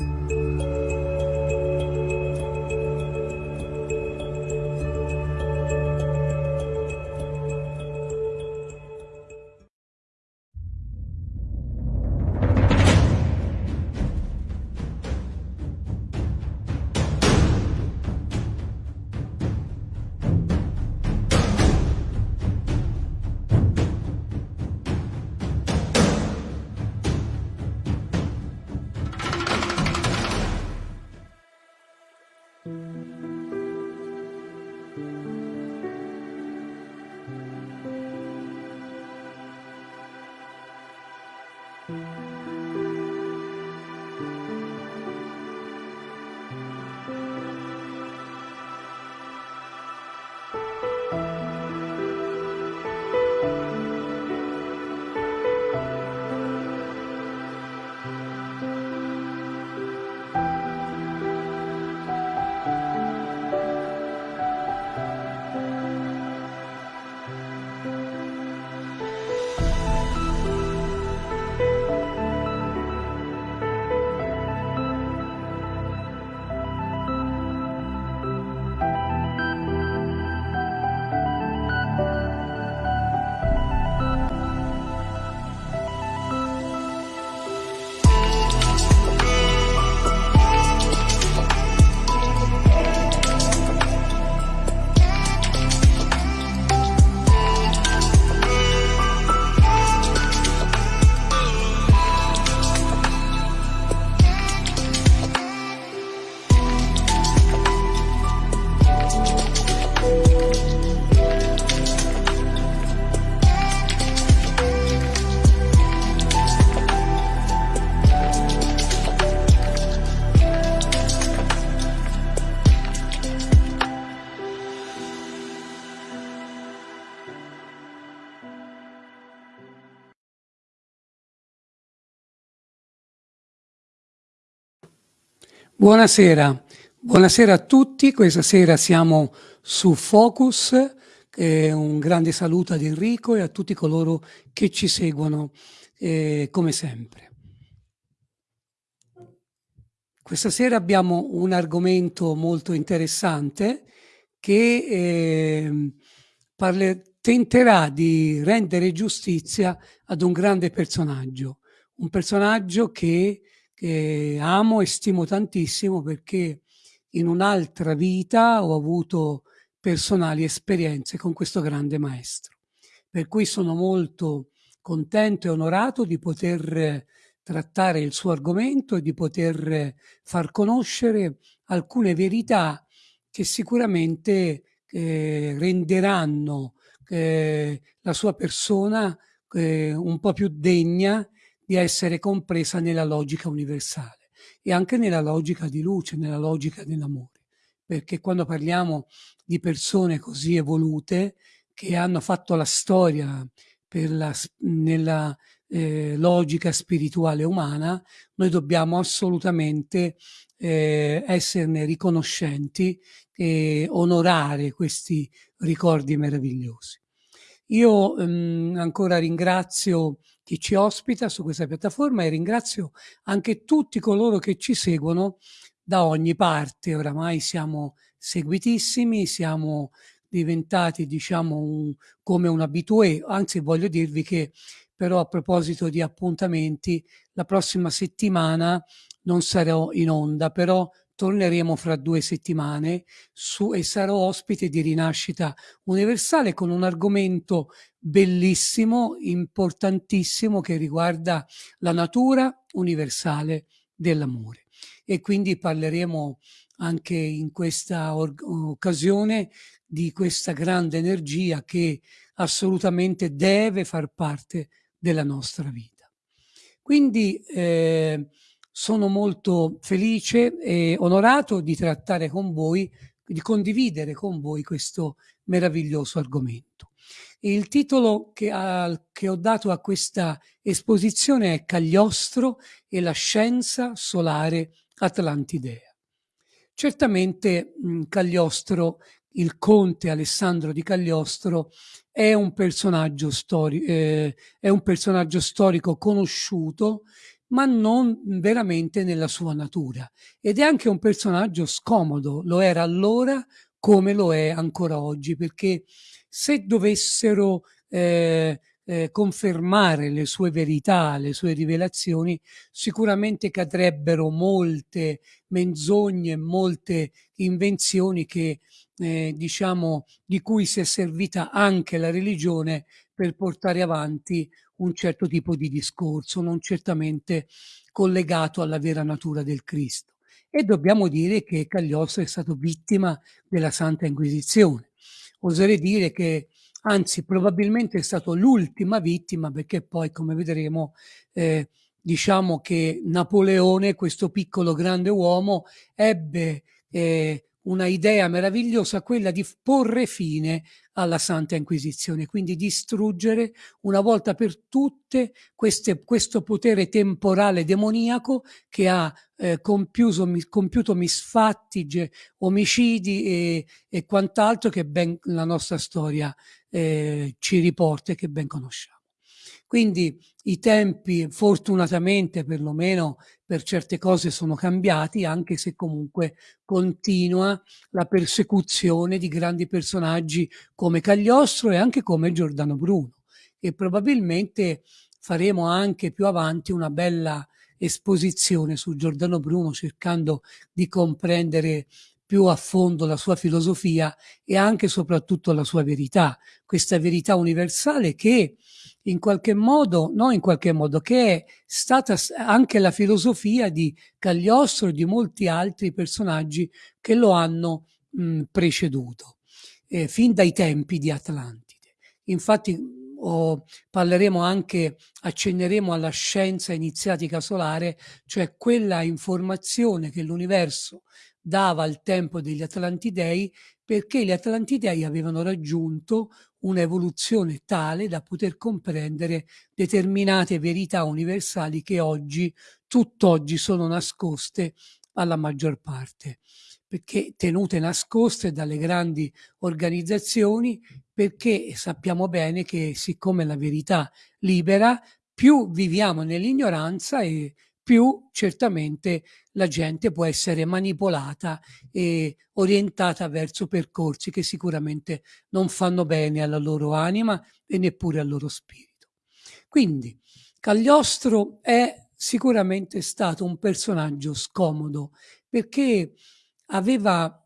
Música Buonasera, buonasera a tutti. Questa sera siamo su Focus. Eh, un grande saluto ad Enrico e a tutti coloro che ci seguono eh, come sempre. Questa sera abbiamo un argomento molto interessante che eh, parle, tenterà di rendere giustizia ad un grande personaggio, un personaggio che che amo e stimo tantissimo perché in un'altra vita ho avuto personali esperienze con questo grande maestro. Per cui sono molto contento e onorato di poter trattare il suo argomento e di poter far conoscere alcune verità che sicuramente eh, renderanno eh, la sua persona eh, un po' più degna di essere compresa nella logica universale e anche nella logica di luce, nella logica dell'amore. Perché quando parliamo di persone così evolute che hanno fatto la storia la, nella eh, logica spirituale umana, noi dobbiamo assolutamente eh, esserne riconoscenti e onorare questi ricordi meravigliosi. Io ehm, ancora ringrazio chi ci ospita su questa piattaforma e ringrazio anche tutti coloro che ci seguono da ogni parte. Oramai siamo seguitissimi, siamo diventati diciamo un, come un abitué, anzi voglio dirvi che però a proposito di appuntamenti la prossima settimana non sarò in onda, però torneremo fra due settimane su, e sarò ospite di Rinascita Universale con un argomento bellissimo, importantissimo che riguarda la natura universale dell'amore. E quindi parleremo anche in questa occasione di questa grande energia che assolutamente deve far parte della nostra vita. Quindi eh, sono molto felice e onorato di trattare con voi, di condividere con voi questo meraviglioso argomento. Il titolo che, ha, che ho dato a questa esposizione è Cagliostro e la scienza solare atlantidea. Certamente mh, Cagliostro, il conte Alessandro di Cagliostro, è un personaggio, stori eh, è un personaggio storico conosciuto ma non veramente nella sua natura. Ed è anche un personaggio scomodo, lo era allora come lo è ancora oggi, perché se dovessero eh, eh, confermare le sue verità, le sue rivelazioni, sicuramente cadrebbero molte menzogne, molte invenzioni che, eh, diciamo, di cui si è servita anche la religione per portare avanti un certo tipo di discorso, non certamente collegato alla vera natura del Cristo. E dobbiamo dire che Cagliostro è stato vittima della Santa Inquisizione. Oserei dire che anzi probabilmente è stato l'ultima vittima perché poi come vedremo eh, diciamo che Napoleone, questo piccolo grande uomo, ebbe eh, una idea meravigliosa, quella di porre fine alla Santa Inquisizione, quindi distruggere una volta per tutte queste, questo potere temporale demoniaco che ha eh, compiuto, compiuto, misfatti, omicidi e, e, quant'altro che ben la nostra storia eh, ci riporta e che ben conosciamo. Quindi i tempi fortunatamente perlomeno per certe cose sono cambiati, anche se comunque continua la persecuzione di grandi personaggi come Cagliostro e anche come Giordano Bruno. E probabilmente faremo anche più avanti una bella esposizione su Giordano Bruno cercando di comprendere più a fondo la sua filosofia e anche e soprattutto la sua verità, questa verità universale che in qualche modo, no in qualche modo, che è stata anche la filosofia di Cagliostro e di molti altri personaggi che lo hanno mh, preceduto, eh, fin dai tempi di Atlantide. Infatti o parleremo anche, accenneremo alla scienza iniziatica solare, cioè quella informazione che l'universo dava al tempo degli Atlantidei perché gli Atlantidei avevano raggiunto un'evoluzione tale da poter comprendere determinate verità universali che oggi, tutt'oggi, sono nascoste alla maggior parte, perché tenute nascoste dalle grandi organizzazioni, perché sappiamo bene che siccome la verità libera, più viviamo nell'ignoranza e più certamente la gente può essere manipolata e orientata verso percorsi che sicuramente non fanno bene alla loro anima e neppure al loro spirito. Quindi Cagliostro è sicuramente stato un personaggio scomodo perché aveva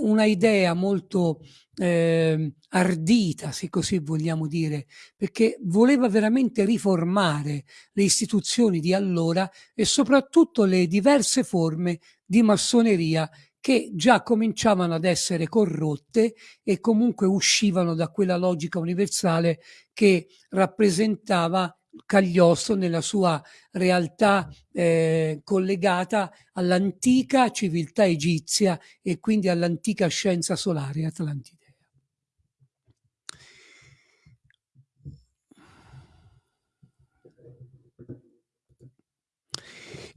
una idea molto eh, ardita, se così vogliamo dire, perché voleva veramente riformare le istituzioni di allora e soprattutto le diverse forme di massoneria che già cominciavano ad essere corrotte e comunque uscivano da quella logica universale che rappresentava Cagliostro nella sua realtà eh, collegata all'antica civiltà egizia e quindi all'antica scienza solare atlantidea.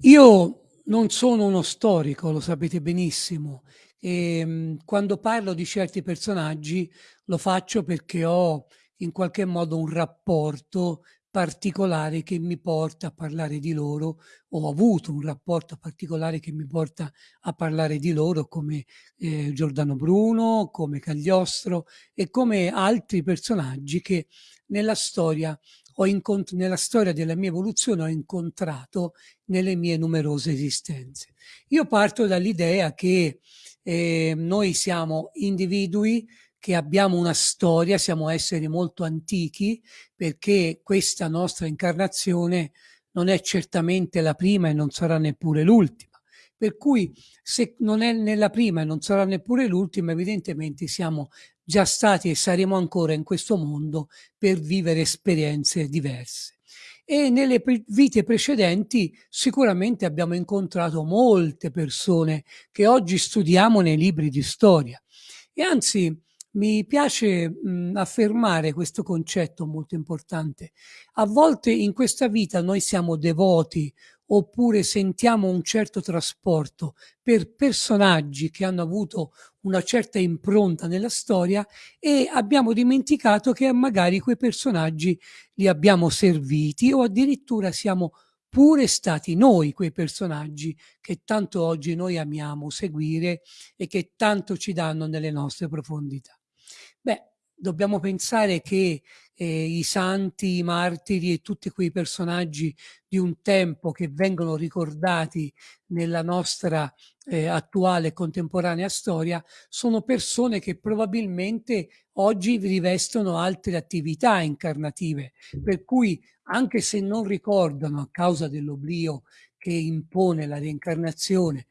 Io non sono uno storico, lo sapete benissimo, e ehm, quando parlo di certi personaggi lo faccio perché ho in qualche modo un rapporto particolare che mi porta a parlare di loro, ho avuto un rapporto particolare che mi porta a parlare di loro come eh, Giordano Bruno, come Cagliostro e come altri personaggi che nella storia, nella storia della mia evoluzione ho incontrato nelle mie numerose esistenze. Io parto dall'idea che eh, noi siamo individui che abbiamo una storia, siamo esseri molto antichi, perché questa nostra incarnazione non è certamente la prima e non sarà neppure l'ultima. Per cui se non è nella prima e non sarà neppure l'ultima, evidentemente siamo già stati e saremo ancora in questo mondo per vivere esperienze diverse. E nelle pre vite precedenti sicuramente abbiamo incontrato molte persone che oggi studiamo nei libri di storia. E anzi, mi piace mh, affermare questo concetto molto importante. A volte in questa vita noi siamo devoti oppure sentiamo un certo trasporto per personaggi che hanno avuto una certa impronta nella storia e abbiamo dimenticato che magari quei personaggi li abbiamo serviti o addirittura siamo oppure stati noi quei personaggi che tanto oggi noi amiamo seguire e che tanto ci danno nelle nostre profondità. Dobbiamo pensare che eh, i santi, i martiri e tutti quei personaggi di un tempo che vengono ricordati nella nostra eh, attuale contemporanea storia sono persone che probabilmente oggi rivestono altre attività incarnative, per cui anche se non ricordano a causa dell'oblio che impone la reincarnazione,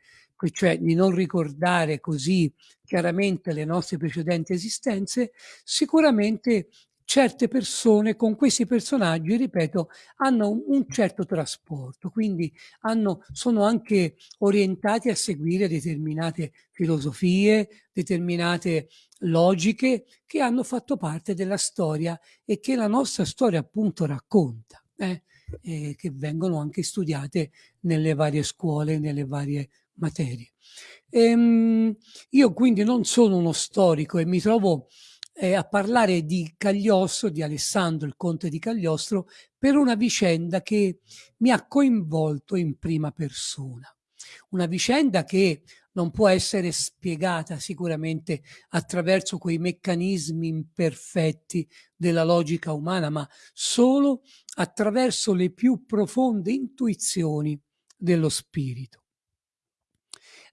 cioè di non ricordare così chiaramente le nostre precedenti esistenze, sicuramente certe persone con questi personaggi, ripeto, hanno un certo trasporto, quindi hanno, sono anche orientati a seguire determinate filosofie, determinate logiche che hanno fatto parte della storia e che la nostra storia appunto racconta, eh? che vengono anche studiate nelle varie scuole, nelle varie materie. Ehm, io quindi non sono uno storico e mi trovo eh, a parlare di Cagliostro, di Alessandro, il conte di Cagliostro, per una vicenda che mi ha coinvolto in prima persona. Una vicenda che non può essere spiegata sicuramente attraverso quei meccanismi imperfetti della logica umana, ma solo attraverso le più profonde intuizioni dello spirito.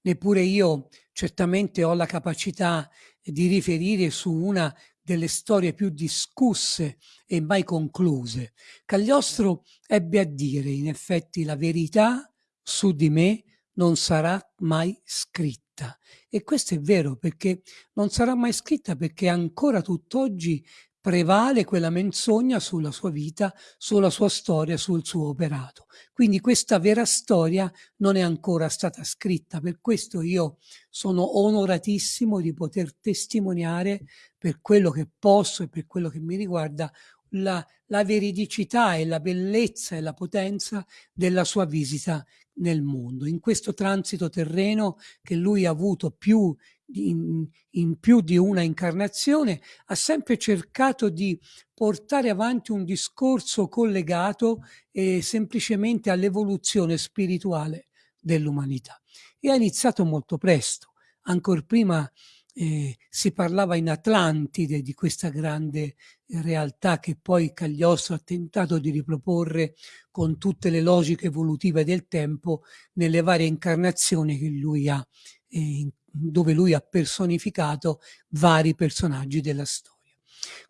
Neppure io certamente ho la capacità di riferire su una delle storie più discusse e mai concluse. Cagliostro ebbe a dire, in effetti, la verità su di me non sarà mai scritta. E questo è vero perché non sarà mai scritta perché ancora tutt'oggi prevale quella menzogna sulla sua vita, sulla sua storia, sul suo operato. Quindi questa vera storia non è ancora stata scritta, per questo io sono onoratissimo di poter testimoniare per quello che posso e per quello che mi riguarda la, la veridicità e la bellezza e la potenza della sua visita nel mondo. In questo transito terreno che lui ha avuto più in, in, più di una incarnazione, ha sempre cercato di portare avanti un discorso collegato eh, semplicemente all'evoluzione spirituale dell'umanità. E ha iniziato molto presto, ancora prima eh, si parlava in Atlantide di questa grande realtà che poi Cagliostro ha tentato di riproporre con tutte le logiche evolutive del tempo nelle varie incarnazioni che lui ha, eh, dove lui ha personificato vari personaggi della storia.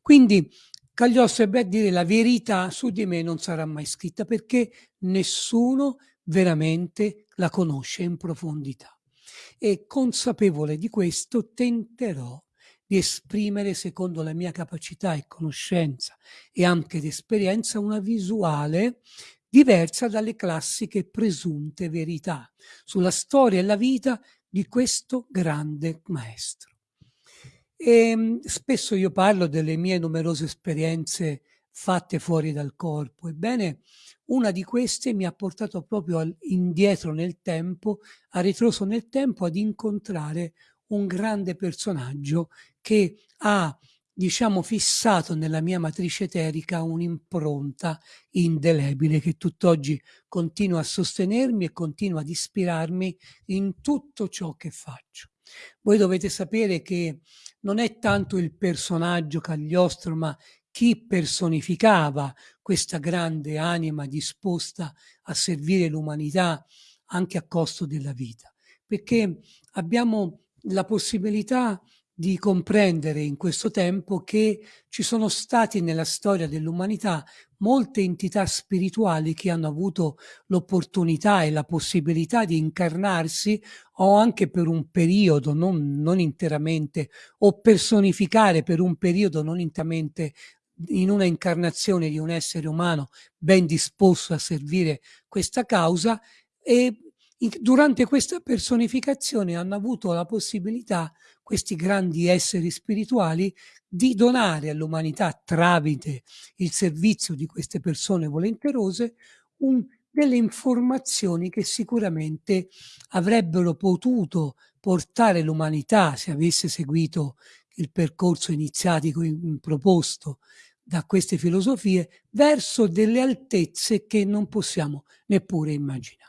Quindi Cagliostro ebbe a dire la verità su di me non sarà mai scritta perché nessuno veramente la conosce in profondità e consapevole di questo tenterò di esprimere secondo la mia capacità e conoscenza e anche di esperienza una visuale diversa dalle classiche presunte verità sulla storia e la vita di questo grande maestro. E ehm, spesso io parlo delle mie numerose esperienze fatte fuori dal corpo. Ebbene, una di queste mi ha portato proprio al, indietro nel tempo, a ritroso nel tempo, ad incontrare un grande personaggio che ha, diciamo, fissato nella mia matrice eterica un'impronta indelebile che tutt'oggi continua a sostenermi e continua ad ispirarmi in tutto ciò che faccio. Voi dovete sapere che non è tanto il personaggio Cagliostro, ma chi personificava questa grande anima disposta a servire l'umanità anche a costo della vita, perché abbiamo la possibilità di comprendere in questo tempo che ci sono stati nella storia dell'umanità molte entità spirituali che hanno avuto l'opportunità e la possibilità di incarnarsi o anche per un periodo, non, non interamente, o personificare per un periodo non interamente in una incarnazione di un essere umano ben disposto a servire questa causa e durante questa personificazione hanno avuto la possibilità questi grandi esseri spirituali di donare all'umanità tramite il servizio di queste persone volenterose un, delle informazioni che sicuramente avrebbero potuto portare l'umanità se avesse seguito il percorso iniziatico in, in proposto da queste filosofie verso delle altezze che non possiamo neppure immaginare.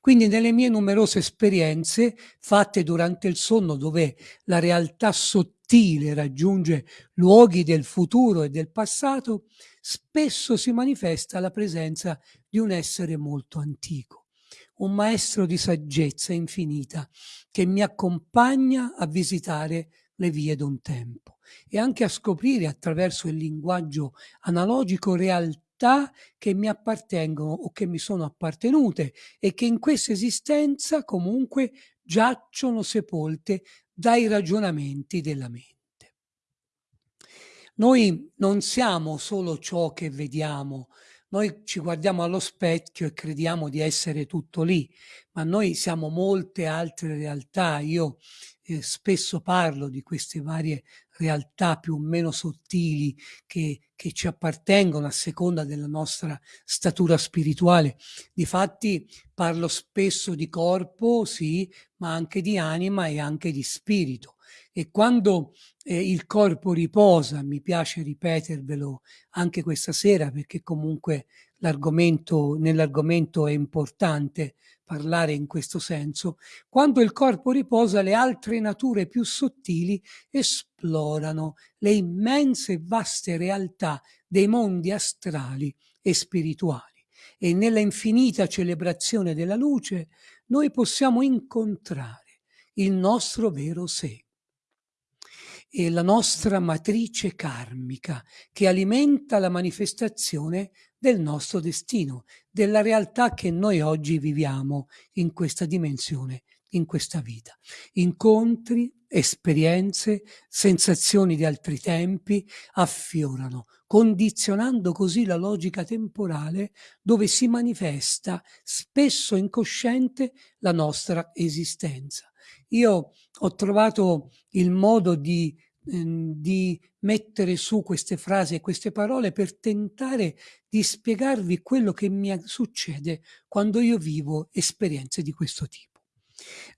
Quindi nelle mie numerose esperienze fatte durante il sonno dove la realtà sottile raggiunge luoghi del futuro e del passato, spesso si manifesta la presenza di un essere molto antico, un maestro di saggezza infinita che mi accompagna a visitare le vie d'un tempo e anche a scoprire attraverso il linguaggio analogico realtà che mi appartengono o che mi sono appartenute e che in questa esistenza comunque giacciono sepolte dai ragionamenti della mente. Noi non siamo solo ciò che vediamo, noi ci guardiamo allo specchio e crediamo di essere tutto lì, ma noi siamo molte altre realtà. Io eh, spesso parlo di queste varie realtà più o meno sottili che, che ci appartengono a seconda della nostra statura spirituale. Difatti parlo spesso di corpo, sì, ma anche di anima e anche di spirito. E quando eh, il corpo riposa, mi piace ripetervelo anche questa sera perché comunque l'argomento, nell'argomento è importante parlare in questo senso, quando il corpo riposa le altre nature più sottili esplorano le immense e vaste realtà dei mondi astrali e spirituali. E nella infinita celebrazione della luce noi possiamo incontrare il nostro vero sé e la nostra matrice karmica che alimenta la manifestazione del nostro destino, della realtà che noi oggi viviamo in questa dimensione, in questa vita. Incontri, esperienze, sensazioni di altri tempi affiorano, condizionando così la logica temporale dove si manifesta spesso incosciente la nostra esistenza. Io ho trovato il modo di Ehm, di mettere su queste frasi e queste parole per tentare di spiegarvi quello che mi succede quando io vivo esperienze di questo tipo.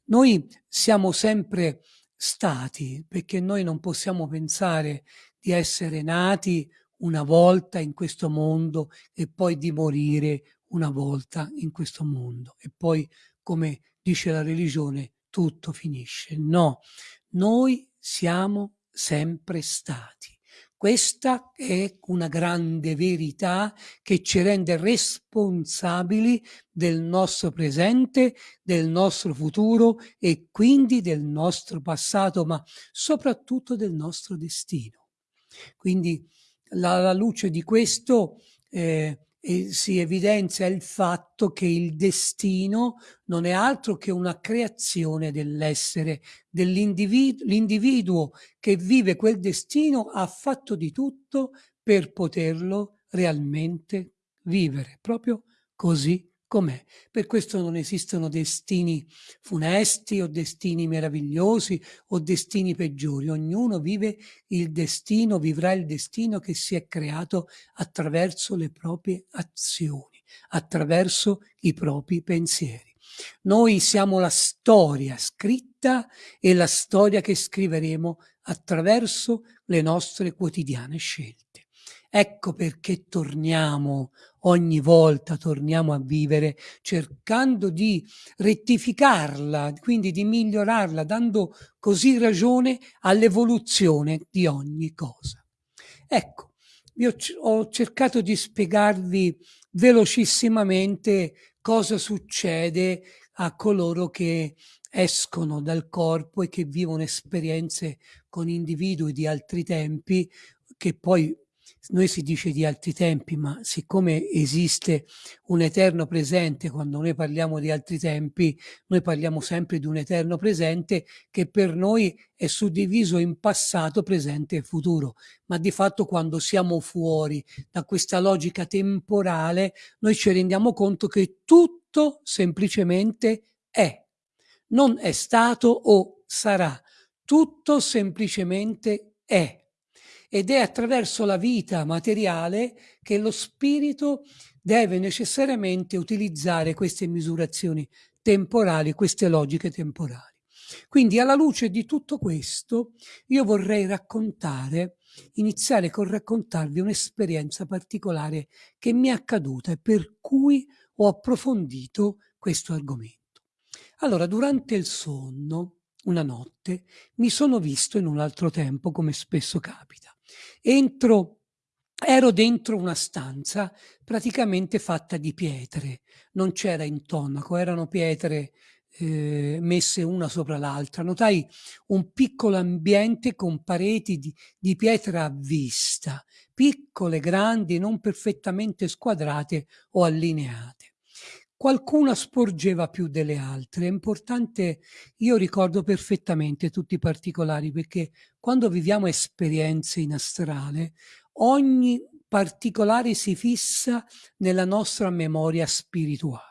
Noi siamo sempre stati, perché noi non possiamo pensare di essere nati una volta in questo mondo e poi di morire una volta in questo mondo e poi, come dice la religione, tutto finisce. No, noi siamo sempre stati. Questa è una grande verità che ci rende responsabili del nostro presente, del nostro futuro e quindi del nostro passato, ma soprattutto del nostro destino. Quindi alla luce di questo eh, e si evidenzia il fatto che il destino non è altro che una creazione dell'essere, dell'individuo, l'individuo che vive quel destino ha fatto di tutto per poterlo realmente vivere, proprio così com'è. Per questo non esistono destini funesti o destini meravigliosi o destini peggiori. Ognuno vive il destino, vivrà il destino che si è creato attraverso le proprie azioni, attraverso i propri pensieri. Noi siamo la storia scritta e la storia che scriveremo attraverso le nostre quotidiane scelte. Ecco perché torniamo ogni volta, torniamo a vivere cercando di rettificarla, quindi di migliorarla, dando così ragione all'evoluzione di ogni cosa. Ecco, io ho cercato di spiegarvi velocissimamente cosa succede a coloro che escono dal corpo e che vivono esperienze con individui di altri tempi che poi noi si dice di altri tempi, ma siccome esiste un eterno presente, quando noi parliamo di altri tempi, noi parliamo sempre di un eterno presente che per noi è suddiviso in passato, presente e futuro. Ma di fatto quando siamo fuori da questa logica temporale, noi ci rendiamo conto che tutto semplicemente è. Non è stato o sarà. Tutto semplicemente è ed è attraverso la vita materiale che lo spirito deve necessariamente utilizzare queste misurazioni temporali, queste logiche temporali. Quindi alla luce di tutto questo io vorrei raccontare, iniziare con raccontarvi un'esperienza particolare che mi è accaduta e per cui ho approfondito questo argomento. Allora, durante il sonno, una notte, mi sono visto in un altro tempo, come spesso capita. Entro ero dentro una stanza praticamente fatta di pietre, non c'era intonaco, erano pietre eh, messe una sopra l'altra. Notai un piccolo ambiente con pareti di, di pietra a vista, piccole, grandi, non perfettamente squadrate o allineate. Qualcuna sporgeva più delle altre. È importante, io ricordo perfettamente tutti i particolari perché quando viviamo esperienze in astrale, ogni particolare si fissa nella nostra memoria spirituale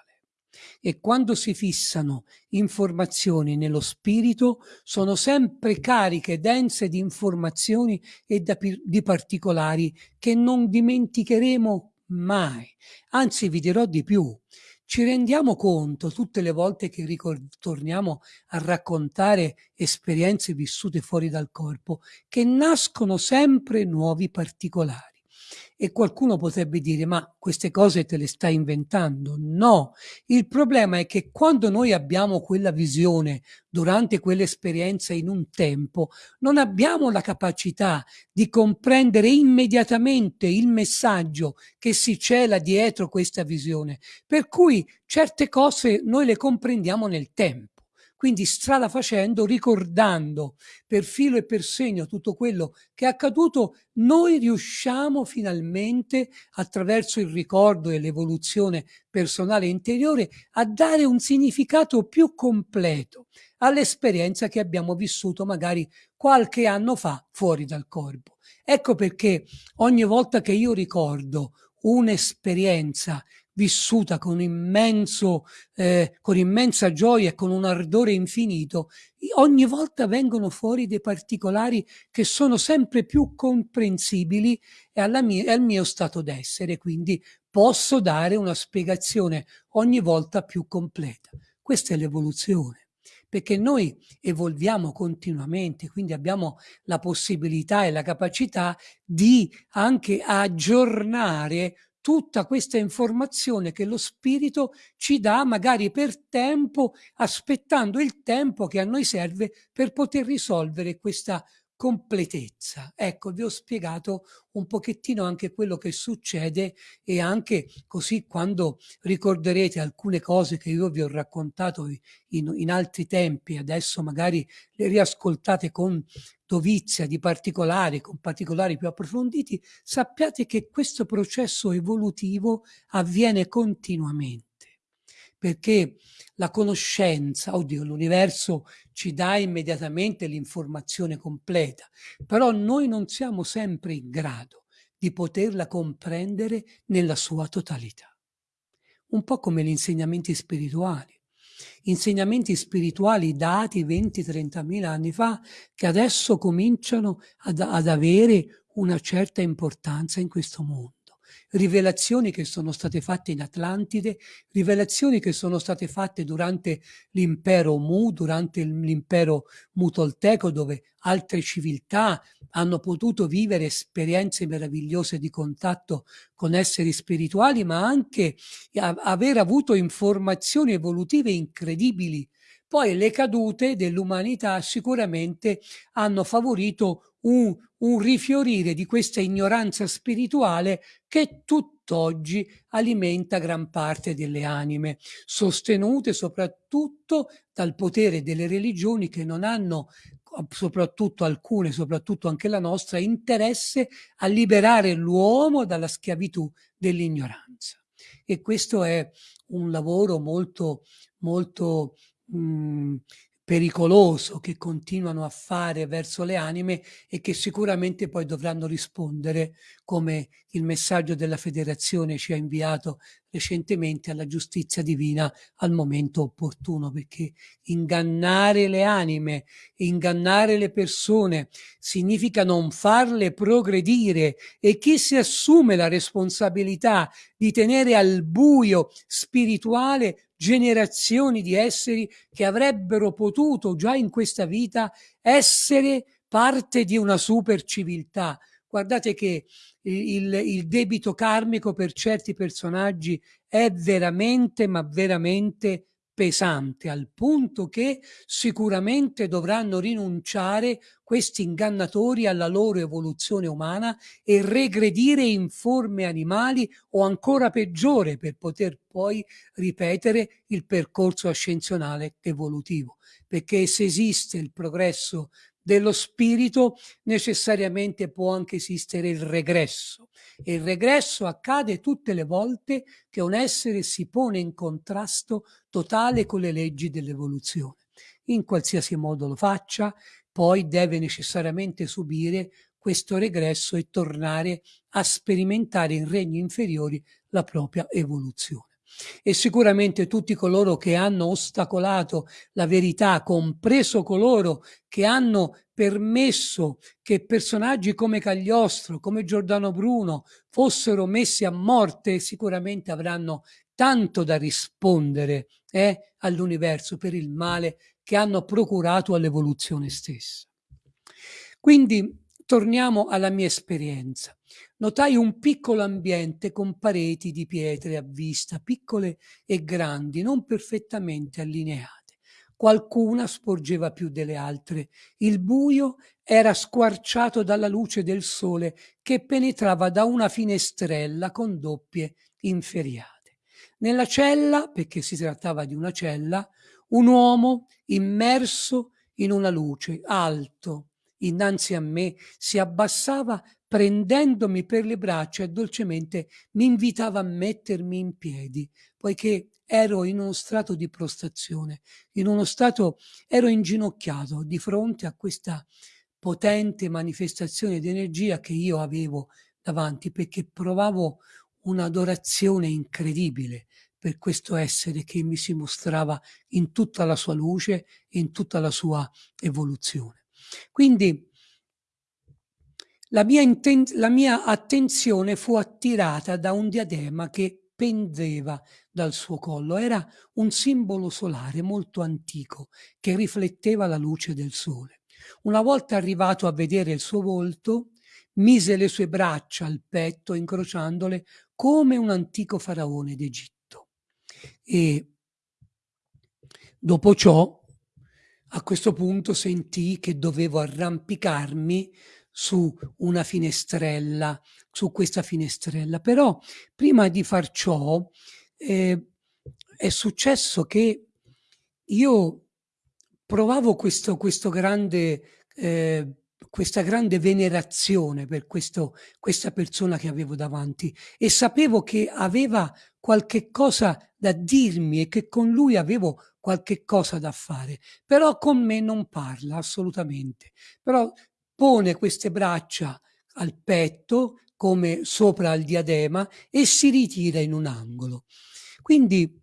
e quando si fissano informazioni nello spirito sono sempre cariche, dense di informazioni e di particolari che non dimenticheremo mai. Anzi, vi dirò di più. Ci rendiamo conto tutte le volte che torniamo a raccontare esperienze vissute fuori dal corpo che nascono sempre nuovi particolari. E qualcuno potrebbe dire, ma queste cose te le stai inventando? No, il problema è che quando noi abbiamo quella visione durante quell'esperienza in un tempo, non abbiamo la capacità di comprendere immediatamente il messaggio che si cela dietro questa visione. Per cui certe cose noi le comprendiamo nel tempo. Quindi strada facendo, ricordando per filo e per segno tutto quello che è accaduto, noi riusciamo finalmente, attraverso il ricordo e l'evoluzione personale interiore, a dare un significato più completo all'esperienza che abbiamo vissuto magari qualche anno fa fuori dal corpo. Ecco perché ogni volta che io ricordo un'esperienza vissuta con, immenso, eh, con immensa gioia e con un ardore infinito, ogni volta vengono fuori dei particolari che sono sempre più comprensibili e mia, al mio stato d'essere, quindi posso dare una spiegazione ogni volta più completa. Questa è l'evoluzione perché noi evolviamo continuamente, quindi abbiamo la possibilità e la capacità di anche aggiornare tutta questa informazione che lo spirito ci dà magari per tempo, aspettando il tempo che a noi serve per poter risolvere questa completezza. Ecco, vi ho spiegato un pochettino anche quello che succede e anche così quando ricorderete alcune cose che io vi ho raccontato in, in altri tempi, adesso magari le riascoltate con dovizia di particolari, con particolari più approfonditi, sappiate che questo processo evolutivo avviene continuamente perché la conoscenza, oddio, l'universo ci dà immediatamente l'informazione completa, però noi non siamo sempre in grado di poterla comprendere nella sua totalità. Un po' come gli insegnamenti spirituali. Insegnamenti spirituali dati 20-30 mila anni fa che adesso cominciano ad, ad avere una certa importanza in questo mondo rivelazioni che sono state fatte in Atlantide, rivelazioni che sono state fatte durante l'impero Mu, durante l'impero Mutolteco, dove altre civiltà hanno potuto vivere esperienze meravigliose di contatto con esseri spirituali, ma anche aver avuto informazioni evolutive incredibili. Poi le cadute dell'umanità sicuramente hanno favorito un, un rifiorire di questa ignoranza spirituale che tutt'oggi alimenta gran parte delle anime, sostenute soprattutto dal potere delle religioni che non hanno soprattutto alcune, soprattutto anche la nostra, interesse a liberare l'uomo dalla schiavitù dell'ignoranza. E questo è un lavoro molto, molto mh, mm, pericoloso che continuano a fare verso le anime e che sicuramente poi dovranno rispondere come il messaggio della federazione ci ha inviato recentemente alla giustizia divina al momento opportuno, perché ingannare le anime, ingannare le persone significa non farle progredire e chi si assume la responsabilità di tenere al buio spirituale generazioni di esseri che avrebbero potuto già in questa vita essere parte di una super civiltà. Guardate che il, il, debito karmico per certi personaggi è veramente, ma veramente pesante, al punto che sicuramente dovranno rinunciare questi ingannatori alla loro evoluzione umana e regredire in forme animali o ancora peggiore per poter poi ripetere il percorso ascensionale evolutivo. Perché se esiste il progresso dello spirito necessariamente può anche esistere il regresso e il regresso accade tutte le volte che un essere si pone in contrasto totale con le leggi dell'evoluzione. In qualsiasi modo lo faccia, poi deve necessariamente subire questo regresso e tornare a sperimentare in regni inferiori la propria evoluzione e sicuramente tutti coloro che hanno ostacolato la verità, compreso coloro che hanno permesso che personaggi come Cagliostro, come Giordano Bruno fossero messi a morte, sicuramente avranno tanto da rispondere eh, all'universo per il male che hanno procurato all'evoluzione stessa. Quindi torniamo alla mia esperienza. Notai un piccolo ambiente con pareti di pietre a vista, piccole e grandi, non perfettamente allineate. Qualcuna sporgeva più delle altre. Il buio era squarciato dalla luce del sole che penetrava da una finestrella con doppie inferiate. Nella cella, perché si trattava di una cella, un uomo immerso in una luce, alto, innanzi a me, si abbassava prendendomi per le braccia e dolcemente mi invitava a mettermi in piedi, poiché ero in uno stato di prostrazione, in uno stato, ero inginocchiato di fronte a questa potente manifestazione di energia che io avevo davanti, perché provavo un'adorazione incredibile per questo essere che mi si mostrava in tutta la sua luce, in tutta la sua evoluzione. Quindi la mia, la mia attenzione fu attirata da un diadema che pendeva dal suo collo. Era un simbolo solare molto antico che rifletteva la luce del sole. Una volta arrivato a vedere il suo volto, mise le sue braccia al petto, incrociandole come un antico faraone d'Egitto. E dopo ciò, a questo punto sentii che dovevo arrampicarmi su una finestrella, su questa finestrella. Però prima di far ciò eh, è successo che io provavo questo, questo grande, eh, questa grande venerazione per questo, questa persona che avevo davanti e sapevo che aveva qualche cosa da dirmi e che con lui avevo qualche cosa da fare, però con me non parla assolutamente. Però pone queste braccia al petto come sopra al diadema e si ritira in un angolo. Quindi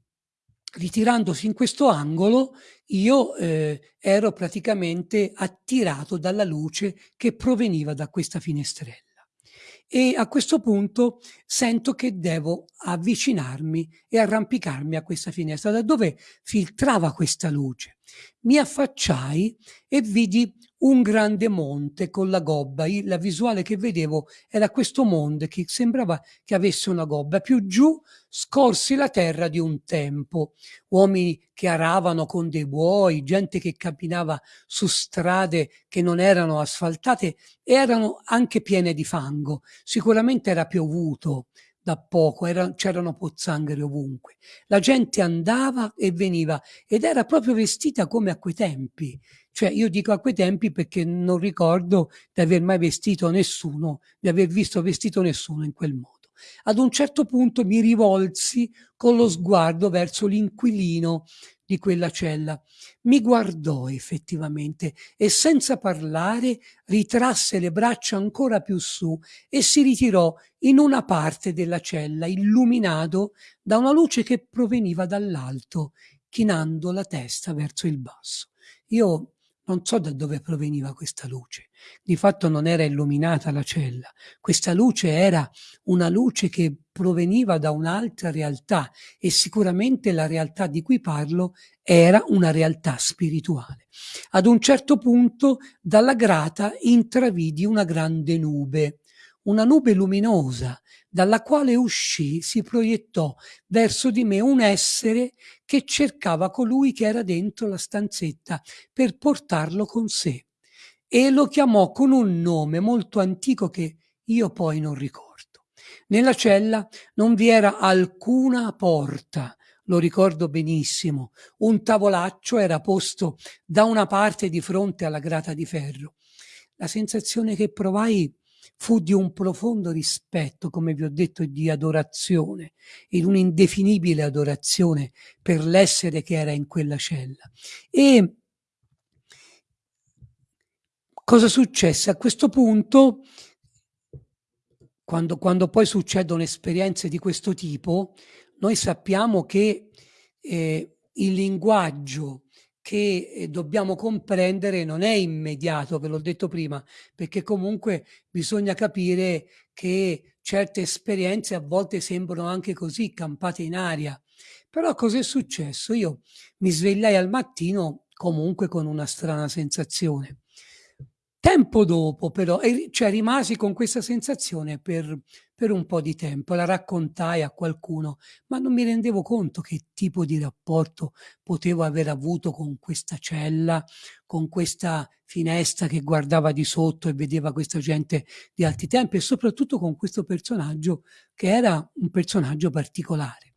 ritirandosi in questo angolo io eh, ero praticamente attirato dalla luce che proveniva da questa finestrella e a questo punto sento che devo avvicinarmi e arrampicarmi a questa finestra da dove filtrava questa luce. Mi affacciai e vidi un grande monte con la gobba. La visuale che vedevo era questo monte che sembrava che avesse una gobba. Più giù scorsi la terra di un tempo. Uomini che aravano con dei buoi, gente che camminava su strade che non erano asfaltate, erano anche piene di fango. Sicuramente era piovuto da poco, c'erano pozzanghere ovunque. La gente andava e veniva ed era proprio vestita come a quei tempi. Cioè io dico a quei tempi perché non ricordo di aver mai vestito nessuno, di aver visto vestito nessuno in quel modo. Ad un certo punto mi rivolsi con lo sguardo verso l'inquilino di quella cella. Mi guardò effettivamente e senza parlare ritrasse le braccia ancora più su e si ritirò in una parte della cella, illuminato da una luce che proveniva dall'alto, chinando la testa verso il basso. Io non so da dove proveniva questa luce. Di fatto non era illuminata la cella. Questa luce era una luce che proveniva da un'altra realtà e sicuramente la realtà di cui parlo era una realtà spirituale. Ad un certo punto dalla grata intravidi una grande nube, una nube luminosa dalla quale uscì si proiettò verso di me un essere che cercava colui che era dentro la stanzetta per portarlo con sé e lo chiamò con un nome molto antico che io poi non ricordo. Nella cella non vi era alcuna porta, lo ricordo benissimo, un tavolaccio era posto da una parte di fronte alla grata di ferro. La sensazione che provai fu di un profondo rispetto, come vi ho detto, di adorazione, in un'indefinibile adorazione per l'essere che era in quella cella. E cosa successe? A questo punto, quando, quando poi succedono esperienze di questo tipo, noi sappiamo che eh, il linguaggio che eh, dobbiamo comprendere non è immediato, ve l'ho detto prima, perché comunque bisogna capire che certe esperienze a volte sembrano anche così campate in aria. Però cos'è successo? Io mi svegliai al mattino comunque con una strana sensazione. Tempo dopo però, cioè rimasi con questa sensazione per, per un po' di tempo, la raccontai a qualcuno, ma non mi rendevo conto che tipo di rapporto potevo aver avuto con questa cella, con questa finestra che guardava di sotto e vedeva questa gente di alti tempi e soprattutto con questo personaggio che era un personaggio particolare.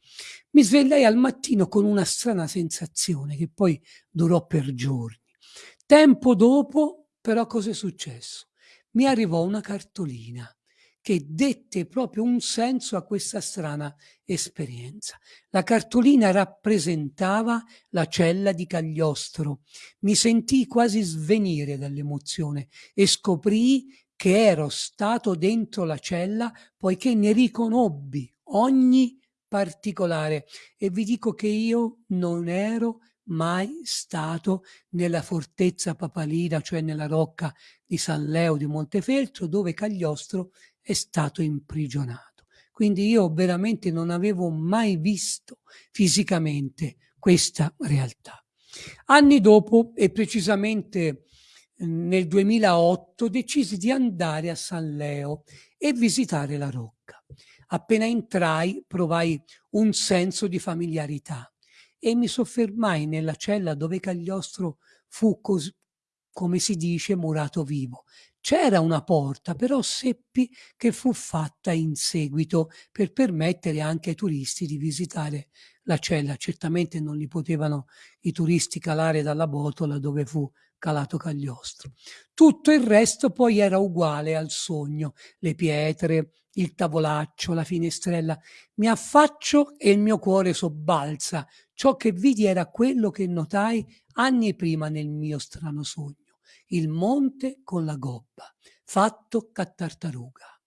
Mi svegliai al mattino con una strana sensazione che poi durò per giorni. Tempo dopo però cosa è successo? Mi arrivò una cartolina che dette proprio un senso a questa strana esperienza. La cartolina rappresentava la cella di Cagliostro. Mi sentii quasi svenire dall'emozione e scoprì che ero stato dentro la cella poiché ne riconobbi ogni particolare e vi dico che io non ero mai stato nella fortezza papalina, cioè nella rocca di San Leo di Montefeltro, dove Cagliostro è stato imprigionato. Quindi io veramente non avevo mai visto fisicamente questa realtà. Anni dopo, e precisamente nel 2008, decisi di andare a San Leo e visitare la rocca. Appena entrai provai un senso di familiarità e mi soffermai nella cella dove Cagliostro fu, cos- come si dice, murato vivo. C'era una porta, però seppi che fu fatta in seguito per permettere anche ai turisti di visitare la cella. Certamente non li potevano i turisti calare dalla botola dove fu calato Cagliostro. Tutto il resto poi era uguale al sogno, le pietre, il tavolaccio, la finestrella. Mi affaccio e il mio cuore sobbalza. Ciò che vidi era quello che notai anni prima nel mio strano sogno. Il monte con la gobba, fatto a tartaruga.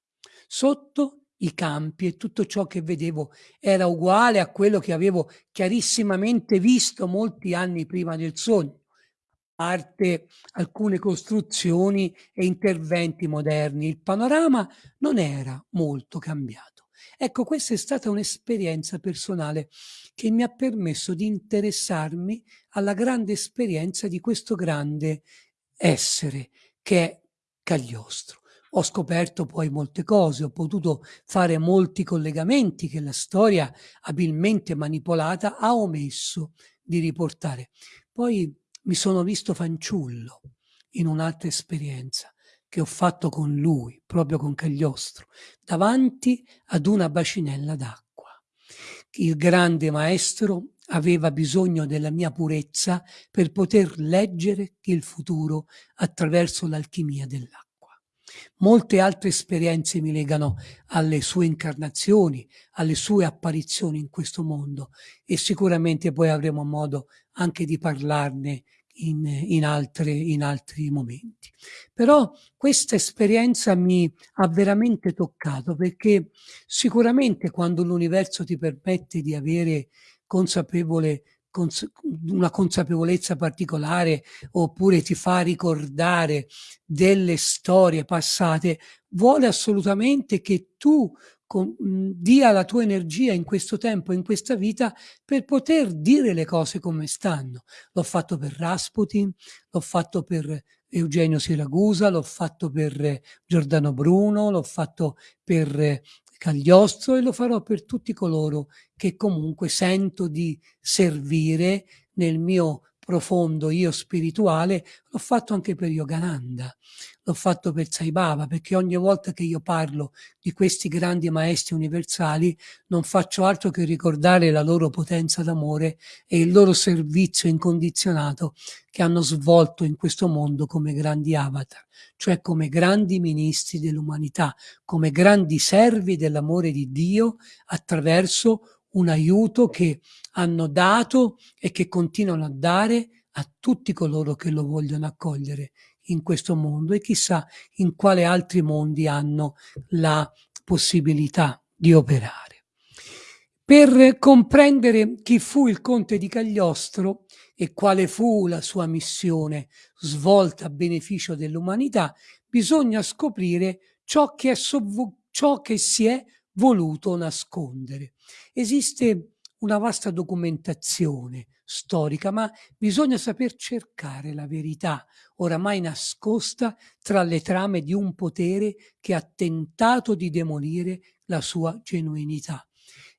Sotto i campi e tutto ciò che vedevo era uguale a quello che avevo chiarissimamente visto molti anni prima del sogno parte alcune costruzioni e interventi moderni. Il panorama non era molto cambiato. Ecco, questa è stata un'esperienza personale che mi ha permesso di interessarmi alla grande esperienza di questo grande essere che è Cagliostro. Ho scoperto poi molte cose, ho potuto fare molti collegamenti che la storia abilmente manipolata ha omesso di riportare. Poi mi sono visto fanciullo in un'altra esperienza che ho fatto con lui, proprio con Cagliostro, davanti ad una bacinella d'acqua. Il grande maestro aveva bisogno della mia purezza per poter leggere il futuro attraverso l'alchimia dell'acqua. Molte altre esperienze mi legano alle sue incarnazioni, alle sue apparizioni in questo mondo e sicuramente poi avremo modo anche di parlarne in, in, altre, in altri momenti. Però questa esperienza mi ha veramente toccato perché sicuramente quando l'universo ti permette di avere consapevole cons una consapevolezza particolare oppure ti fa ricordare delle storie passate, vuole assolutamente che tu con, mh, dia la tua energia in questo tempo, in questa vita, per poter dire le cose come stanno. L'ho fatto per Rasputin, l'ho fatto per Eugenio Siragusa, l'ho fatto per Giordano Bruno, l'ho fatto per Cagliostro e lo farò per tutti coloro che comunque sento di servire nel mio profondo io spirituale, l'ho fatto anche per Yogananda, l'ho fatto per Sai Baba, perché ogni volta che io parlo di questi grandi maestri universali non faccio altro che ricordare la loro potenza d'amore e il loro servizio incondizionato che hanno svolto in questo mondo come grandi avatar, cioè come grandi ministri dell'umanità, come grandi servi dell'amore di Dio attraverso un aiuto che hanno dato e che continuano a dare a tutti coloro che lo vogliono accogliere in questo mondo e chissà in quale altri mondi hanno la possibilità di operare. Per comprendere chi fu il conte di Cagliostro e quale fu la sua missione svolta a beneficio dell'umanità, bisogna scoprire ciò che, ciò che si è voluto nascondere. Esiste una vasta documentazione storica, ma bisogna saper cercare la verità, oramai nascosta tra le trame di un potere che ha tentato di demolire la sua genuinità.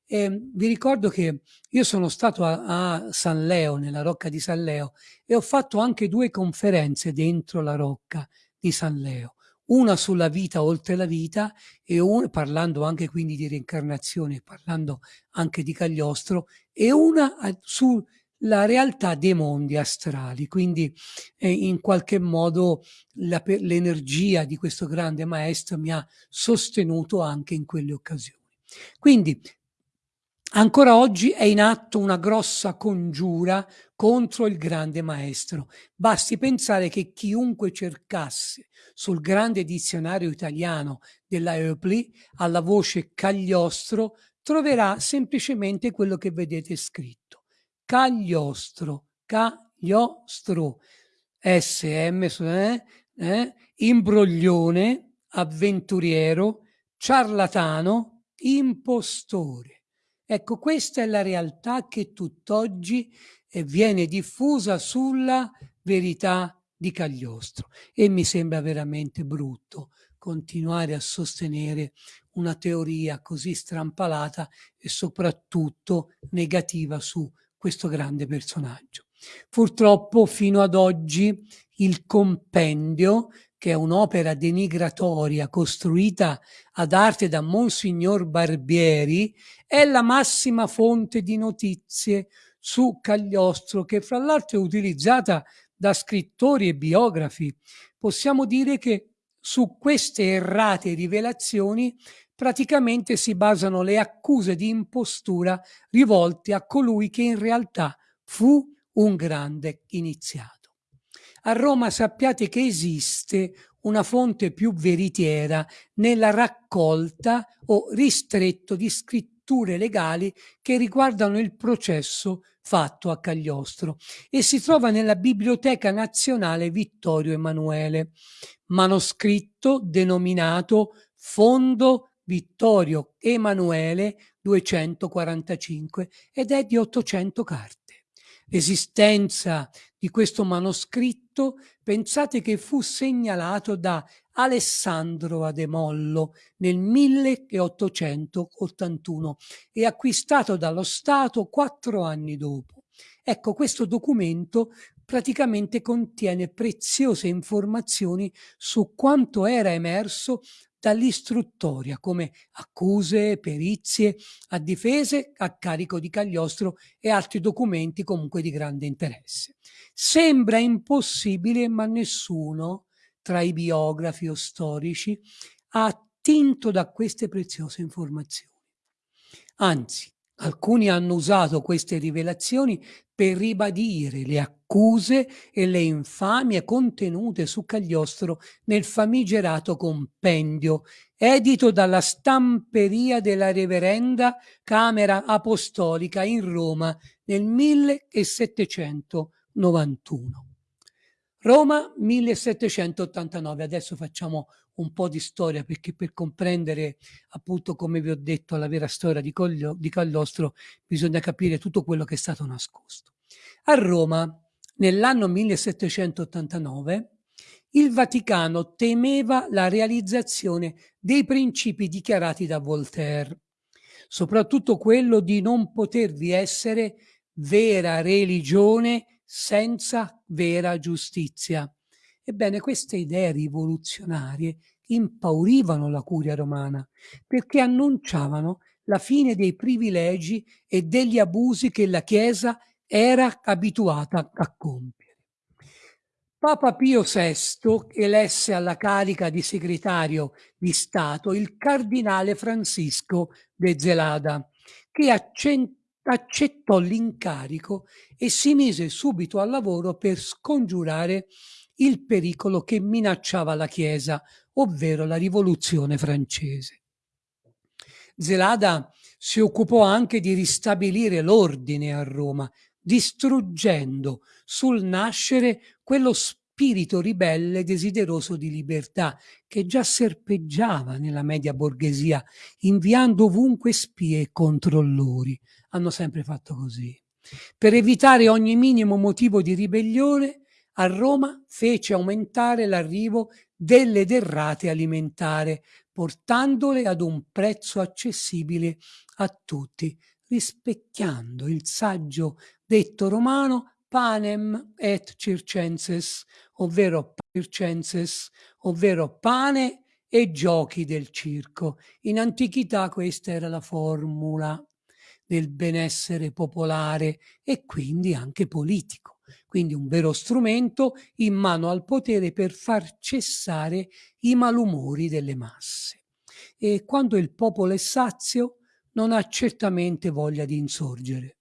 E vi ricordo che io sono stato a, a, San Leo, nella rocca di San Leo, e ho fatto anche due conferenze dentro la rocca di San Leo una sulla vita oltre la vita e un, parlando anche quindi di reincarnazione, parlando anche di Cagliostro, e una sulla realtà dei mondi astrali. Quindi eh, in qualche modo l'energia di questo grande maestro mi ha sostenuto anche in quelle occasioni. Quindi Ancora oggi è in atto una grossa congiura contro il grande maestro. Basti pensare che chiunque cercasse sul grande dizionario italiano della Eupli alla voce Cagliostro troverà semplicemente quello che vedete scritto. Cagliostro, Cagliostro, SM, eh, eh, imbroglione, avventuriero, ciarlatano, impostore. Ecco, questa è la realtà che tutt'oggi eh, viene diffusa sulla verità di Cagliostro e mi sembra veramente brutto continuare a sostenere una teoria così strampalata e soprattutto negativa su questo grande personaggio. Purtroppo fino ad oggi il compendio che è un'opera denigratoria costruita ad arte da Monsignor Barbieri, è la massima fonte di notizie su Cagliostro, che fra l'altro è utilizzata da scrittori e biografi. Possiamo dire che su queste errate rivelazioni praticamente si basano le accuse di impostura rivolte a colui che in realtà fu un grande iniziato. A Roma sappiate che esiste una fonte più veritiera nella raccolta o ristretto di scritture legali che riguardano il processo fatto a Cagliostro e si trova nella Biblioteca Nazionale Vittorio Emanuele, manoscritto denominato Fondo Vittorio Emanuele 245 ed è di 800 carte. L'esistenza di questo manoscritto pensate che fu segnalato da Alessandro Ademollo nel 1881 e acquistato dallo Stato quattro anni dopo. Ecco, questo documento praticamente contiene preziose informazioni su quanto era emerso dall'istruttoria come accuse, perizie, a difese a carico di Cagliostro e altri documenti comunque di grande interesse. Sembra impossibile, ma nessuno tra i biografi o storici, ha attinto da queste preziose informazioni. Anzi, alcuni hanno usato queste rivelazioni per ribadire le accuse e le infamie contenute su Cagliostro nel famigerato compendio edito dalla stamperia della Reverenda Camera Apostolica in Roma nel 1791. Roma 1789, adesso facciamo un po' di storia perché per comprendere appunto come vi ho detto la vera storia di, Coglio, di Cagliostro bisogna capire tutto quello che è stato nascosto. A Roma nell'anno 1789 il Vaticano temeva la realizzazione dei principi dichiarati da Voltaire, soprattutto quello di non potervi essere vera religione senza vera giustizia. Ebbene, queste idee rivoluzionarie impaurivano la curia romana perché annunciavano la fine dei privilegi e degli abusi che la Chiesa era abituata a compiere. Papa Pio VI elesse alla carica di segretario di Stato il cardinale Francisco de Zelada, che accettò l'incarico e si mise subito al lavoro per scongiurare il pericolo che minacciava la Chiesa, ovvero la rivoluzione francese. Zelada si occupò anche di ristabilire l'ordine a Roma, distruggendo sul nascere quello spirito ribelle desideroso di libertà che già serpeggiava nella media borghesia, inviando ovunque spie e controllori. Hanno sempre fatto così. Per evitare ogni minimo motivo di ribellione, a Roma fece aumentare l'arrivo delle derrate alimentari, portandole ad un prezzo accessibile a tutti, rispecchiando il saggio detto romano panem et circenses, ovvero circenses, ovvero pane e giochi del circo. In antichità questa era la formula del benessere popolare e quindi anche politico. Quindi un vero strumento in mano al potere per far cessare i malumori delle masse. E quando il popolo è sazio non ha certamente voglia di insorgere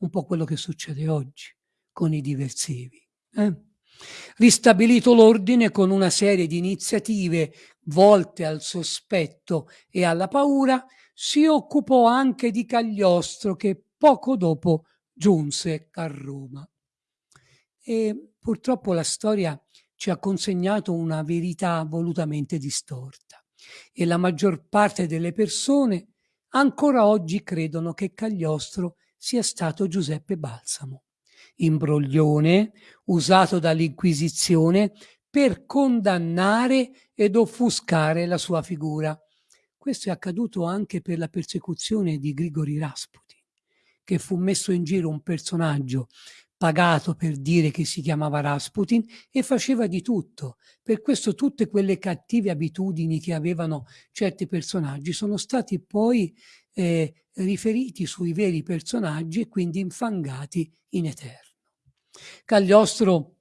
un po' quello che succede oggi con i diversivi. Eh? Ristabilito l'ordine con una serie di iniziative volte al sospetto e alla paura, si occupò anche di Cagliostro che poco dopo giunse a Roma. E purtroppo la storia ci ha consegnato una verità volutamente distorta e la maggior parte delle persone ancora oggi credono che Cagliostro sia stato Giuseppe Balsamo, imbroglione usato dall'Inquisizione per condannare ed offuscare la sua figura. Questo è accaduto anche per la persecuzione di Grigori Rasputin, che fu messo in giro un personaggio pagato per dire che si chiamava Rasputin e faceva di tutto. Per questo tutte quelle cattive abitudini che avevano certi personaggi sono stati poi eh, riferiti sui veri personaggi e quindi infangati in eterno. Cagliostro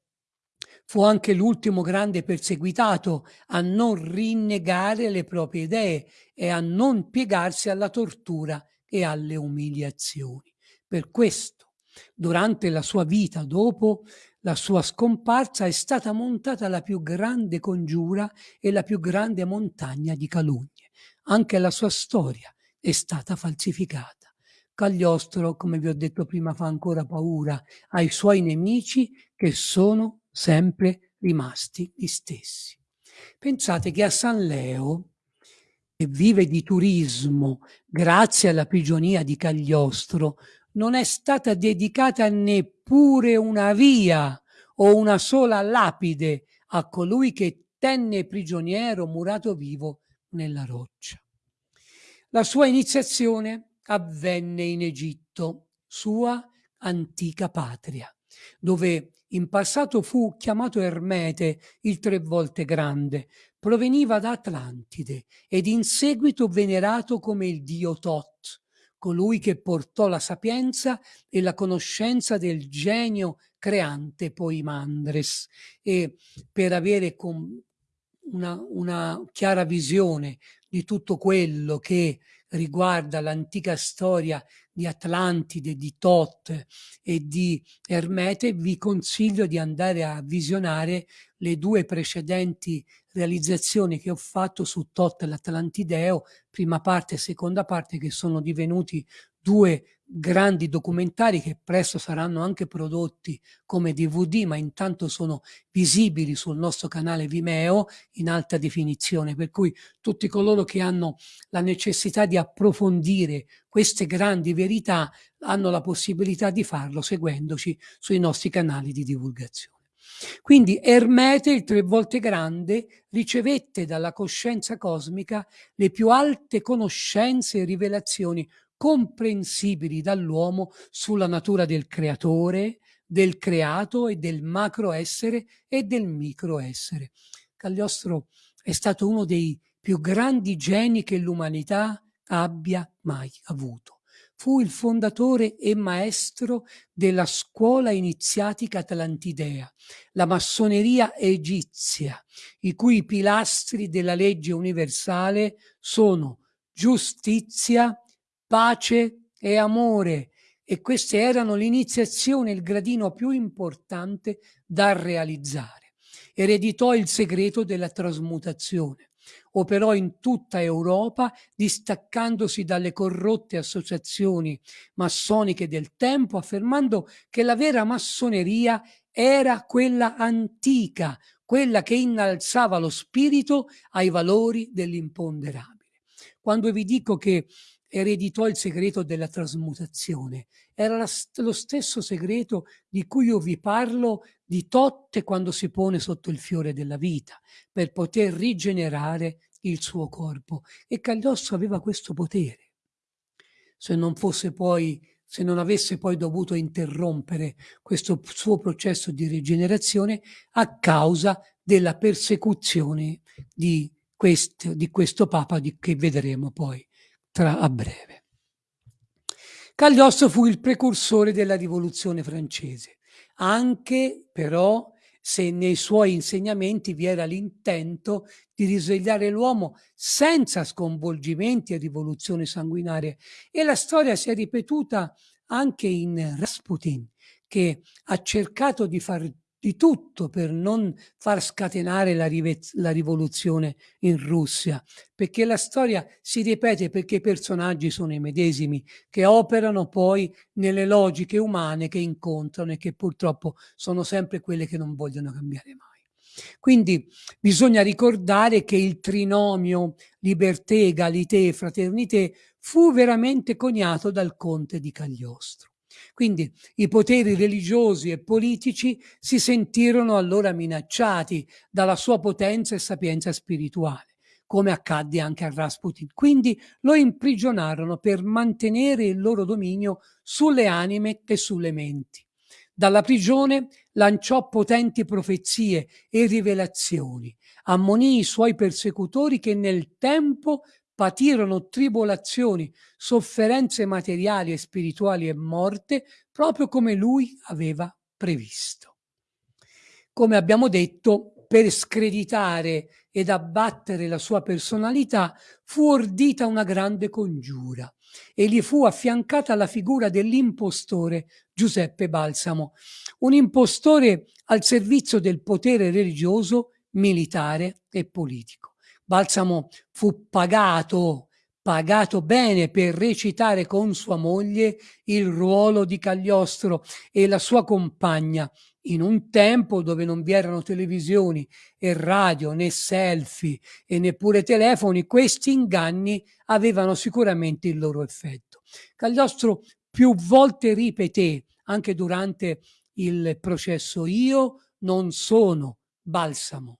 fu anche l'ultimo grande perseguitato a non rinnegare le proprie idee e a non piegarsi alla tortura e alle umiliazioni. Per questo Durante la sua vita, dopo la sua scomparsa, è stata montata la più grande congiura e la più grande montagna di calunnie. Anche la sua storia è stata falsificata. Cagliostro, come vi ho detto prima, fa ancora paura ai suoi nemici che sono sempre rimasti gli stessi. Pensate che a San Leo, che vive di turismo grazie alla prigionia di Cagliostro, non è stata dedicata neppure una via o una sola lapide a colui che tenne prigioniero murato vivo nella roccia. La sua iniziazione avvenne in Egitto, sua antica patria, dove in passato fu chiamato Ermete, il tre volte grande, proveniva da Atlantide ed in seguito venerato come il dio Tot, colui che portò la sapienza e la conoscenza del genio creante Poimandres. E per avere una, una chiara visione di tutto quello che riguarda l'antica storia di Atlantide, di Tot e di Ermete, vi consiglio di andare a visionare le due precedenti realizzazioni che ho fatto su Tot l'Atlantideo, prima parte e seconda parte, che sono divenuti due grandi documentari che presto saranno anche prodotti come DVD, ma intanto sono visibili sul nostro canale Vimeo in alta definizione, per cui tutti coloro che hanno la necessità di approfondire queste grandi verità hanno la possibilità di farlo seguendoci sui nostri canali di divulgazione. Quindi Ermete, il tre volte grande, ricevette dalla coscienza cosmica le più alte conoscenze e rivelazioni comprensibili dall'uomo sulla natura del creatore, del creato e del macroessere e del microessere. Cagliostro è stato uno dei più grandi geni che l'umanità abbia mai avuto. Fu il fondatore e maestro della scuola iniziatica atlantidea, la massoneria egizia, i cui pilastri della legge universale sono giustizia, pace e amore e queste erano l'iniziazione, il gradino più importante da realizzare. Ereditò il segreto della trasmutazione. Operò in tutta Europa, distaccandosi dalle corrotte associazioni massoniche del tempo, affermando che la vera massoneria era quella antica, quella che innalzava lo spirito ai valori dell'imponderabile. Quando vi dico che ereditò il segreto della trasmutazione. Era lo stesso segreto di cui io vi parlo di Totte quando si pone sotto il fiore della vita, per poter rigenerare il suo corpo. E Cagliostro aveva questo potere. Se non fosse poi se non avesse poi dovuto interrompere questo suo processo di rigenerazione a causa della persecuzione di questo, di questo Papa di, che vedremo poi tra a breve. Cagliostro fu il precursore della rivoluzione francese, anche però se nei suoi insegnamenti vi era l'intento di risvegliare l'uomo senza sconvolgimenti e rivoluzioni sanguinarie. E la storia si è ripetuta anche in Rasputin, che ha cercato di far di tutto per non far scatenare la, la, rivoluzione in Russia, perché la storia si ripete perché i personaggi sono i medesimi, che operano poi nelle logiche umane che incontrano e che purtroppo sono sempre quelle che non vogliono cambiare mai. Quindi bisogna ricordare che il trinomio liberté, egalité fraternité fu veramente coniato dal conte di Cagliostro. Quindi i poteri religiosi e politici si sentirono allora minacciati dalla sua potenza e sapienza spirituale, come accadde anche a Rasputin. Quindi lo imprigionarono per mantenere il loro dominio sulle anime e sulle menti. Dalla prigione lanciò potenti profezie e rivelazioni, ammonì i suoi persecutori che nel tempo patirono tribolazioni, sofferenze materiali e spirituali e morte, proprio come lui aveva previsto. Come abbiamo detto, per screditare ed abbattere la sua personalità fu ordita una grande congiura e gli fu affiancata la figura dell'impostore Giuseppe Balsamo, un impostore al servizio del potere religioso, militare e politico. Balsamo fu pagato, pagato bene per recitare con sua moglie il ruolo di Cagliostro e la sua compagna in un tempo dove non vi erano televisioni e radio né selfie e neppure telefoni, questi inganni avevano sicuramente il loro effetto. Cagliostro più volte ripeté, anche durante il processo, io non sono balsamo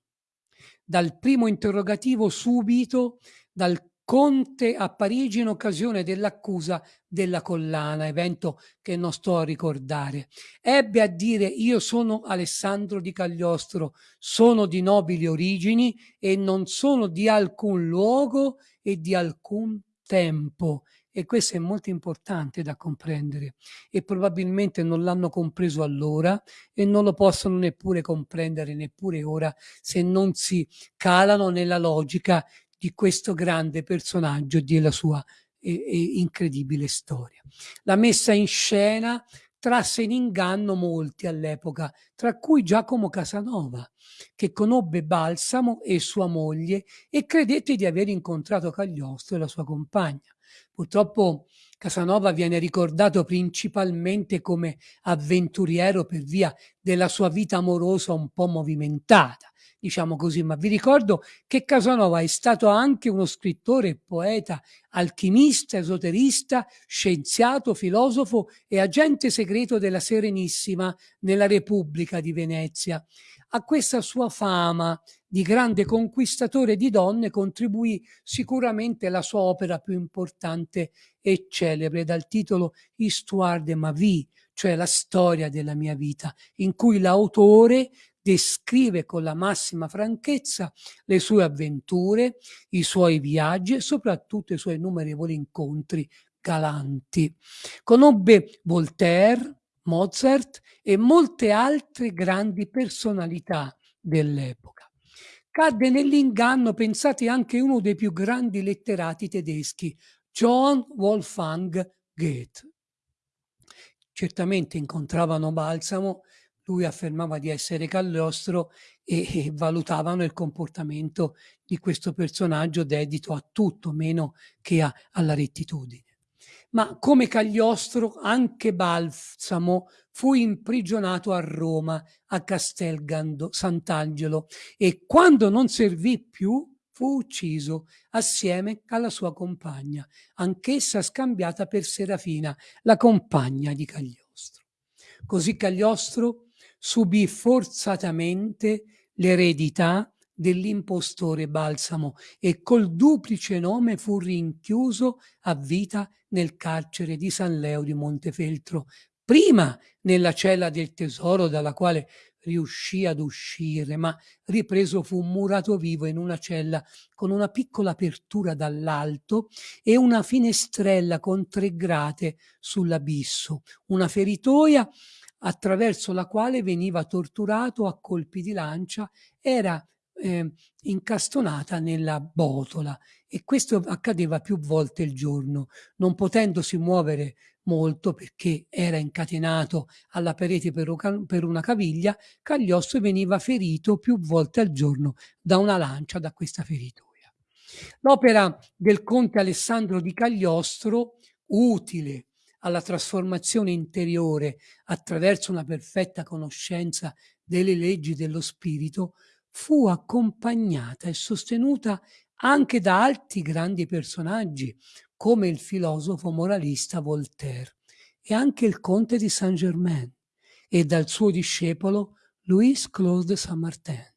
dal primo interrogativo subito dal Conte a Parigi in occasione dell'accusa della collana, evento che non sto a ricordare. Ebbe a dire io sono Alessandro di Cagliostro, sono di nobili origini e non sono di alcun luogo e di alcun tempo e questo è molto importante da comprendere e probabilmente non l'hanno compreso allora e non lo possono neppure comprendere neppure ora se non si calano nella logica di questo grande personaggio e della sua eh, incredibile storia. La messa in scena trasse in inganno molti all'epoca, tra cui Giacomo Casanova, che conobbe Balsamo e sua moglie e credette di aver incontrato Cagliostro e la sua compagna. Purtroppo Casanova viene ricordato principalmente come avventuriero per via della sua vita amorosa un po' movimentata, diciamo così, ma vi ricordo che Casanova è stato anche uno scrittore, poeta, alchimista, esoterista, scienziato, filosofo e agente segreto della Serenissima nella Repubblica di Venezia. A questa sua fama di grande conquistatore di donne contribuì sicuramente la sua opera più importante e celebre dal titolo Histoire de ma vie, cioè la storia della mia vita, in cui l'autore descrive con la massima franchezza le sue avventure, i suoi viaggi e soprattutto i suoi innumerevoli incontri galanti. Conobbe Voltaire, Mozart e molte altre grandi personalità dell'epoca. Cadde nell'inganno, pensate, anche uno dei più grandi letterati tedeschi, Johann Wolfgang Goethe. Certamente incontravano Balsamo lui affermava di essere Cagliostro e, e valutavano il comportamento di questo personaggio dedito a tutto meno che a, alla rettitudine. Ma come Cagliostro anche Balsamo fu imprigionato a Roma, a Castel Sant'Angelo e quando non servì più fu ucciso assieme alla sua compagna, anch'essa scambiata per Serafina, la compagna di Cagliostro. Così Cagliostro subì forzatamente l'eredità dell'impostore Balsamo e col duplice nome fu rinchiuso a vita nel carcere di San Leo di Montefeltro, prima nella cella del tesoro dalla quale riuscì ad uscire, ma ripreso fu murato vivo in una cella con una piccola apertura dall'alto e una finestrella con tre grate sull'abisso, una feritoia attraverso la quale veniva torturato a colpi di lancia, era eh, incastonata nella botola e questo accadeva più volte il giorno, non potendosi muovere molto perché era incatenato alla parete per, una caviglia, Cagliostro veniva ferito più volte al giorno da una lancia da questa feritoia. L'opera del conte Alessandro di Cagliostro, utile alla trasformazione interiore attraverso una perfetta conoscenza delle leggi dello spirito, fu accompagnata e sostenuta anche da altri grandi personaggi, come il filosofo moralista Voltaire e anche il conte di Saint-Germain e dal suo discepolo Louis Claude Saint-Martin.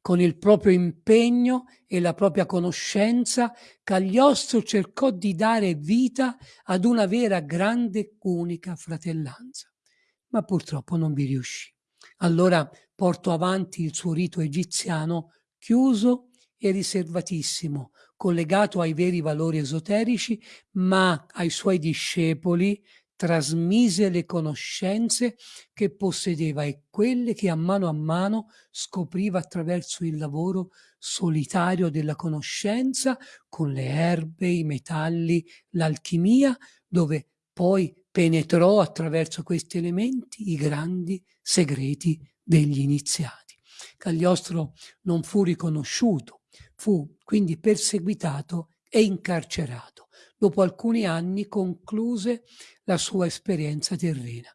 Con il proprio impegno e la propria conoscenza, Cagliostro cercò di dare vita ad una vera grande unica fratellanza, ma purtroppo non vi riuscì. Allora portò avanti il suo rito egiziano chiuso e riservatissimo, collegato ai veri valori esoterici, ma ai suoi discepoli trasmise le conoscenze che possedeva e quelle che a mano a mano scopriva attraverso il lavoro solitario della conoscenza con le erbe, i metalli, l'alchimia, dove poi penetrò attraverso questi elementi i grandi segreti degli iniziati. Cagliostro non fu riconosciuto, fu quindi perseguitato e incarcerato dopo alcuni anni concluse la sua esperienza terrena.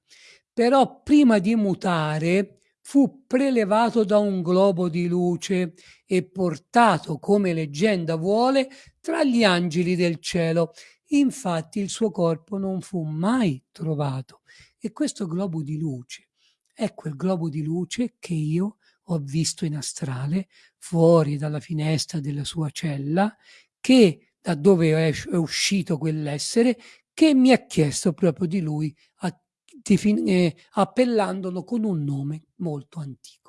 Però prima di mutare fu prelevato da un globo di luce e portato, come leggenda vuole, tra gli angeli del cielo. Infatti il suo corpo non fu mai trovato. E questo globo di luce è quel globo di luce che io ho visto in astrale fuori dalla finestra della sua cella che da dove è uscito quell'essere, che mi ha chiesto proprio di lui, a, eh, appellandolo con un nome molto antico.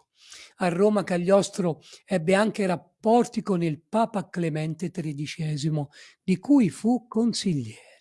A Roma Cagliostro ebbe anche rapporti con il Papa Clemente XIII, di cui fu consigliere.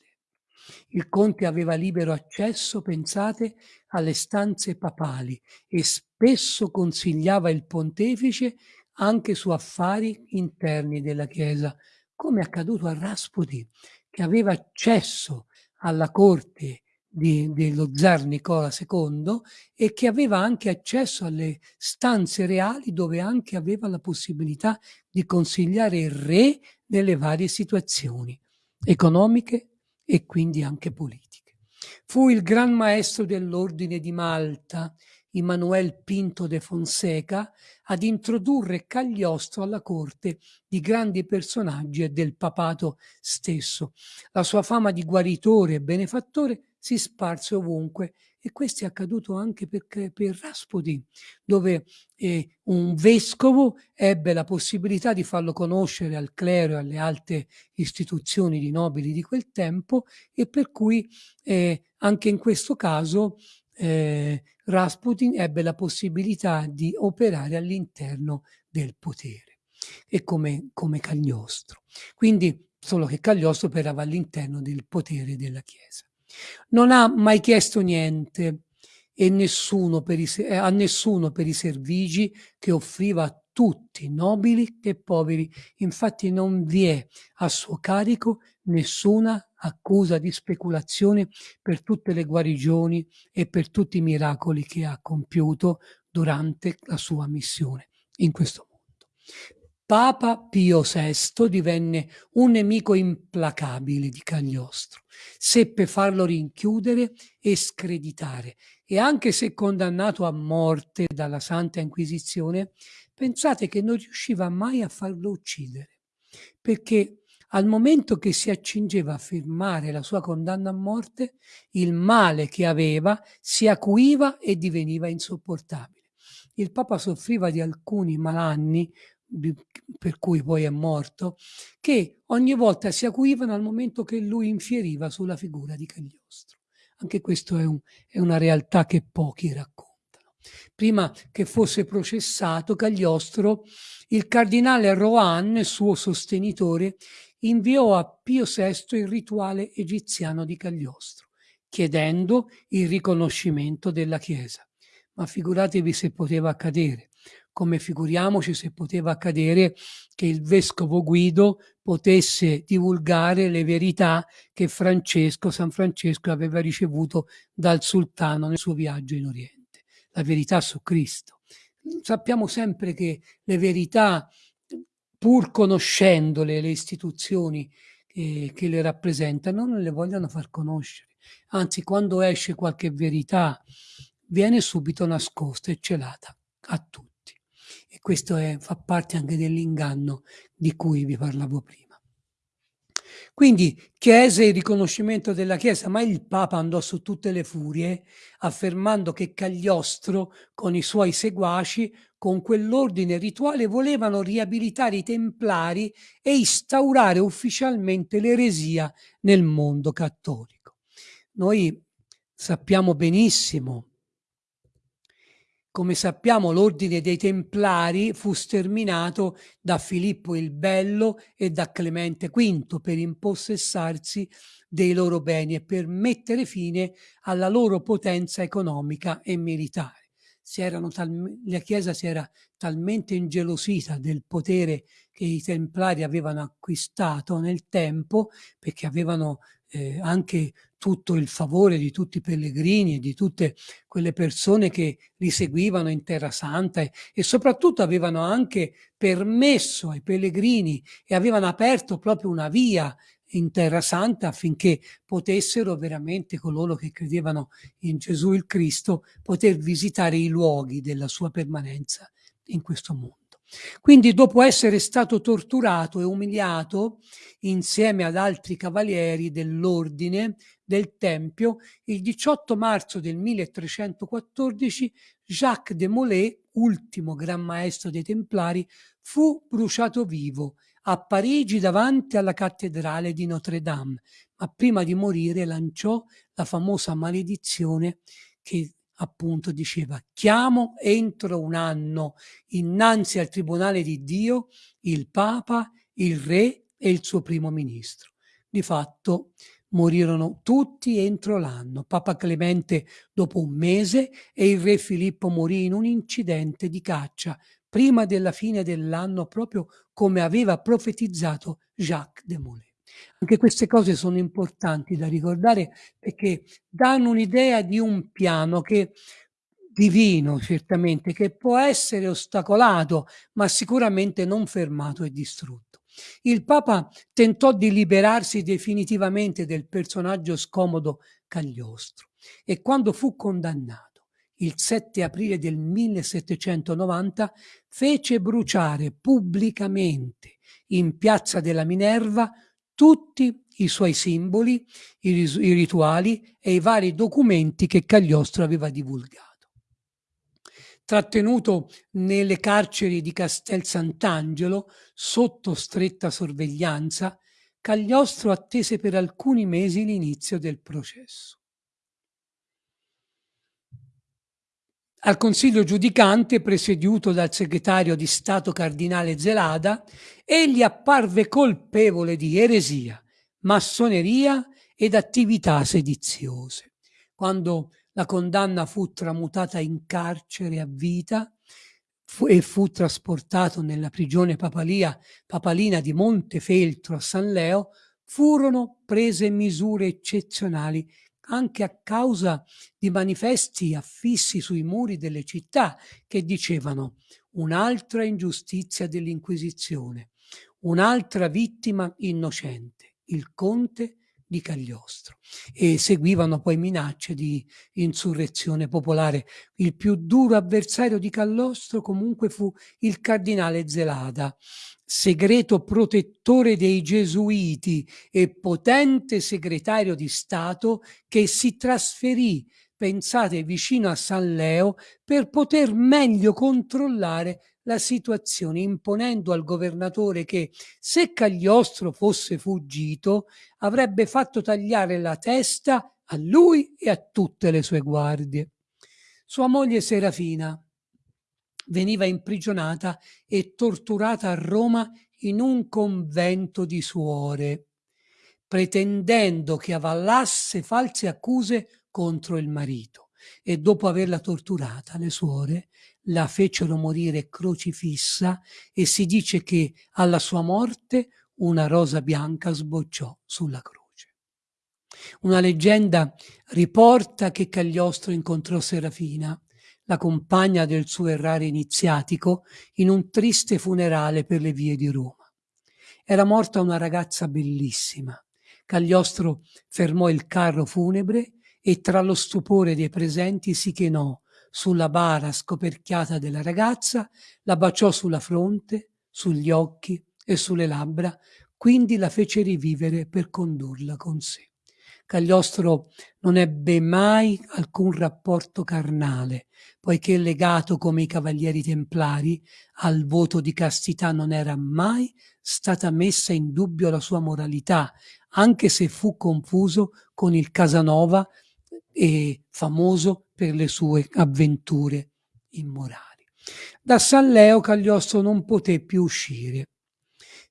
Il conte aveva libero accesso, pensate, alle stanze papali e spesso consigliava il pontefice anche su affari interni della Chiesa, come accaduto a Rasputin, che aveva accesso alla corte di, dello zar Nicola II e che aveva anche accesso alle stanze reali dove anche aveva la possibilità di consigliare il re nelle varie situazioni economiche e quindi anche politiche. Fu il gran maestro dell'ordine di Malta, Immanuel Pinto de Fonseca, ad introdurre Cagliostro alla corte di grandi personaggi e del papato stesso. La sua fama di guaritore e benefattore si sparse ovunque e questo è accaduto anche per, per Rasputin, dove eh, un vescovo ebbe la possibilità di farlo conoscere al clero e alle alte istituzioni di nobili di quel tempo e per cui eh, anche in questo caso eh, Rasputin ebbe la possibilità di operare all'interno del potere e come, come Cagliostro. Quindi solo che Cagliostro operava all'interno del potere della Chiesa. Non ha mai chiesto niente e nessuno per i, eh, a nessuno per i servigi che offriva a tutti, nobili e poveri. Infatti non vi è a suo carico nessuna accusa di speculazione per tutte le guarigioni e per tutti i miracoli che ha compiuto durante la sua missione in questo mondo. Papa Pio VI divenne un nemico implacabile di Cagliostro, seppe farlo rinchiudere e screditare e anche se condannato a morte dalla Santa Inquisizione, pensate che non riusciva mai a farlo uccidere, perché al momento che si accingeva a firmare la sua condanna a morte, il male che aveva si acuiva e diveniva insopportabile. Il Papa soffriva di alcuni malanni, per cui poi è morto, che ogni volta si acuivano al momento che lui infieriva sulla figura di Cagliostro. Anche questo è, un, è una realtà che pochi raccontano. Prima che fosse processato Cagliostro, il cardinale Rohan, suo sostenitore, inviò a Pio VI il rituale egiziano di Cagliostro, chiedendo il riconoscimento della Chiesa. Ma figuratevi se poteva accadere, come figuriamoci se poteva accadere che il vescovo Guido potesse divulgare le verità che Francesco, San Francesco aveva ricevuto dal sultano nel suo viaggio in Oriente, la verità su Cristo. Sappiamo sempre che le verità pur conoscendole le istituzioni eh, che le rappresentano, non le vogliono far conoscere. Anzi, quando esce qualche verità, viene subito nascosta e celata a tutti. E questo è, fa parte anche dell'inganno di cui vi parlavo prima. Quindi chiese il riconoscimento della Chiesa, ma il Papa andò su tutte le furie affermando che Cagliostro con i suoi seguaci, con quell'ordine rituale, volevano riabilitare i Templari e instaurare ufficialmente l'eresia nel mondo cattolico. Noi sappiamo benissimo come sappiamo l'ordine dei Templari fu sterminato da Filippo il Bello e da Clemente V per impossessarsi dei loro beni e per mettere fine alla loro potenza economica e militare. la Chiesa si era talmente ingelosita del potere che i Templari avevano acquistato nel tempo, perché avevano eh, anche tutto il favore di tutti i pellegrini e di tutte quelle persone che li seguivano in Terra Santa e, e soprattutto avevano anche permesso ai pellegrini e avevano aperto proprio una via in Terra Santa affinché potessero veramente coloro che credevano in Gesù il Cristo poter visitare i luoghi della sua permanenza in questo mondo. Quindi dopo essere stato torturato e umiliato insieme ad altri cavalieri dell'ordine del Tempio, il 18 marzo del 1314 Jacques de Molay, ultimo gran maestro dei Templari, fu bruciato vivo a Parigi davanti alla cattedrale di Notre Dame, ma prima di morire lanciò la famosa maledizione che appunto diceva chiamo entro un anno innanzi al tribunale di Dio il Papa, il Re e il suo primo ministro. Di fatto Morirono tutti entro l'anno, Papa Clemente dopo un mese e il re Filippo morì in un incidente di caccia prima della fine dell'anno, proprio come aveva profetizzato Jacques de Molay. Anche queste cose sono importanti da ricordare perché danno un'idea di un piano che divino certamente, che può essere ostacolato, ma sicuramente non fermato e distrutto. Il Papa tentò di liberarsi definitivamente del personaggio scomodo Cagliostro e quando fu condannato il 7 aprile del 1790 fece bruciare pubblicamente in piazza della Minerva tutti i suoi simboli, i, i rituali e i vari documenti che Cagliostro aveva divulgato trattenuto nelle carceri di Castel Sant'Angelo sotto stretta sorveglianza, Cagliostro attese per alcuni mesi l'inizio del processo. Al consiglio giudicante, presieduto dal segretario di Stato cardinale Zelada, egli apparve colpevole di eresia, massoneria ed attività sediziose. Quando la condanna fu tramutata in carcere a vita fu, e fu trasportato nella prigione papalia, papalina di Montefeltro a San Leo, furono prese misure eccezionali anche a causa di manifesti affissi sui muri delle città che dicevano un'altra ingiustizia dell'Inquisizione, un'altra vittima innocente, il conte di Cagliostro e seguivano poi minacce di insurrezione popolare. Il più duro avversario di Cagliostro comunque fu il cardinale Zelada, segreto protettore dei gesuiti e potente segretario di Stato che si trasferì pensate vicino a San Leo per poter meglio controllare la situazione imponendo al governatore che se Cagliostro fosse fuggito avrebbe fatto tagliare la testa a lui e a tutte le sue guardie. Sua moglie Serafina veniva imprigionata e torturata a Roma in un convento di suore, pretendendo che avallasse false accuse contro il marito e dopo averla torturata le suore la fecero morire crocifissa e si dice che alla sua morte una rosa bianca sbocciò sulla croce. Una leggenda riporta che Cagliostro incontrò Serafina, la compagna del suo errare iniziatico, in un triste funerale per le vie di Roma. Era morta una ragazza bellissima. Cagliostro fermò il carro funebre e tra lo stupore dei presenti si chinò sulla bara scoperchiata della ragazza, la baciò sulla fronte, sugli occhi e sulle labbra, quindi la fece rivivere per condurla con sé. Cagliostro non ebbe mai alcun rapporto carnale, poiché legato come i cavalieri templari al voto di castità non era mai stata messa in dubbio la sua moralità, anche se fu confuso con il Casanova e famoso per le sue avventure immorali. Da San Leo Cagliostro non poté più uscire,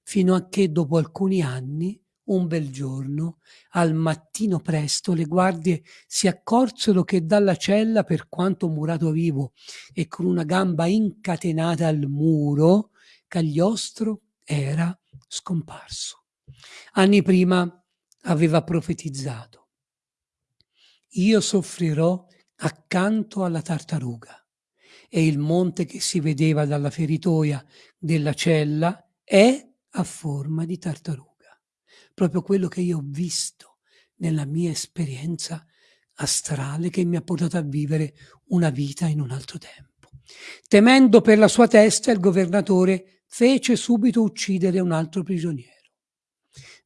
fino a che dopo alcuni anni, un bel giorno, al mattino presto, le guardie si accorsero che dalla cella, per quanto murato vivo e con una gamba incatenata al muro, Cagliostro era scomparso. Anni prima aveva profetizzato io soffrirò accanto alla tartaruga. E il monte che si vedeva dalla feritoia della cella è a forma di tartaruga. Proprio quello che io ho visto nella mia esperienza astrale che mi ha portato a vivere una vita in un altro tempo. Temendo per la sua testa, il governatore fece subito uccidere un altro prigioniero.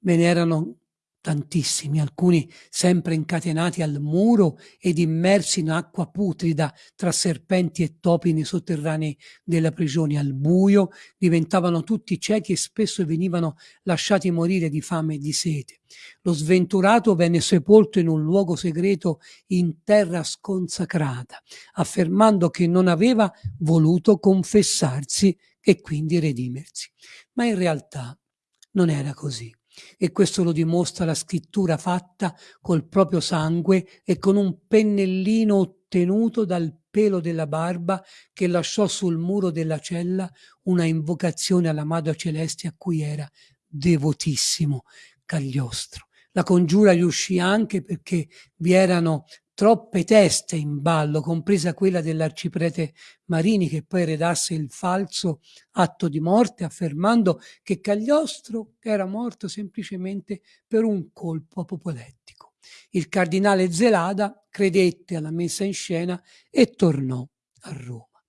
Ve ne erano tantissimi, alcuni sempre incatenati al muro ed immersi in acqua putrida tra serpenti e topi nei sotterranei della prigione al buio, diventavano tutti ciechi e spesso venivano lasciati morire di fame e di sete. Lo sventurato venne sepolto in un luogo segreto in terra sconsacrata, affermando che non aveva voluto confessarsi e quindi redimersi. Ma in realtà non era così e questo lo dimostra la scrittura fatta col proprio sangue e con un pennellino ottenuto dal pelo della barba che lasciò sul muro della cella una invocazione alla Madre Celeste a cui era devotissimo Cagliostro. La congiura riuscì anche perché vi erano troppe teste in ballo, compresa quella dell'arciprete Marini che poi redasse il falso atto di morte affermando che Cagliostro era morto semplicemente per un colpo apopolettico. Il cardinale Zelada credette alla messa in scena e tornò a Roma.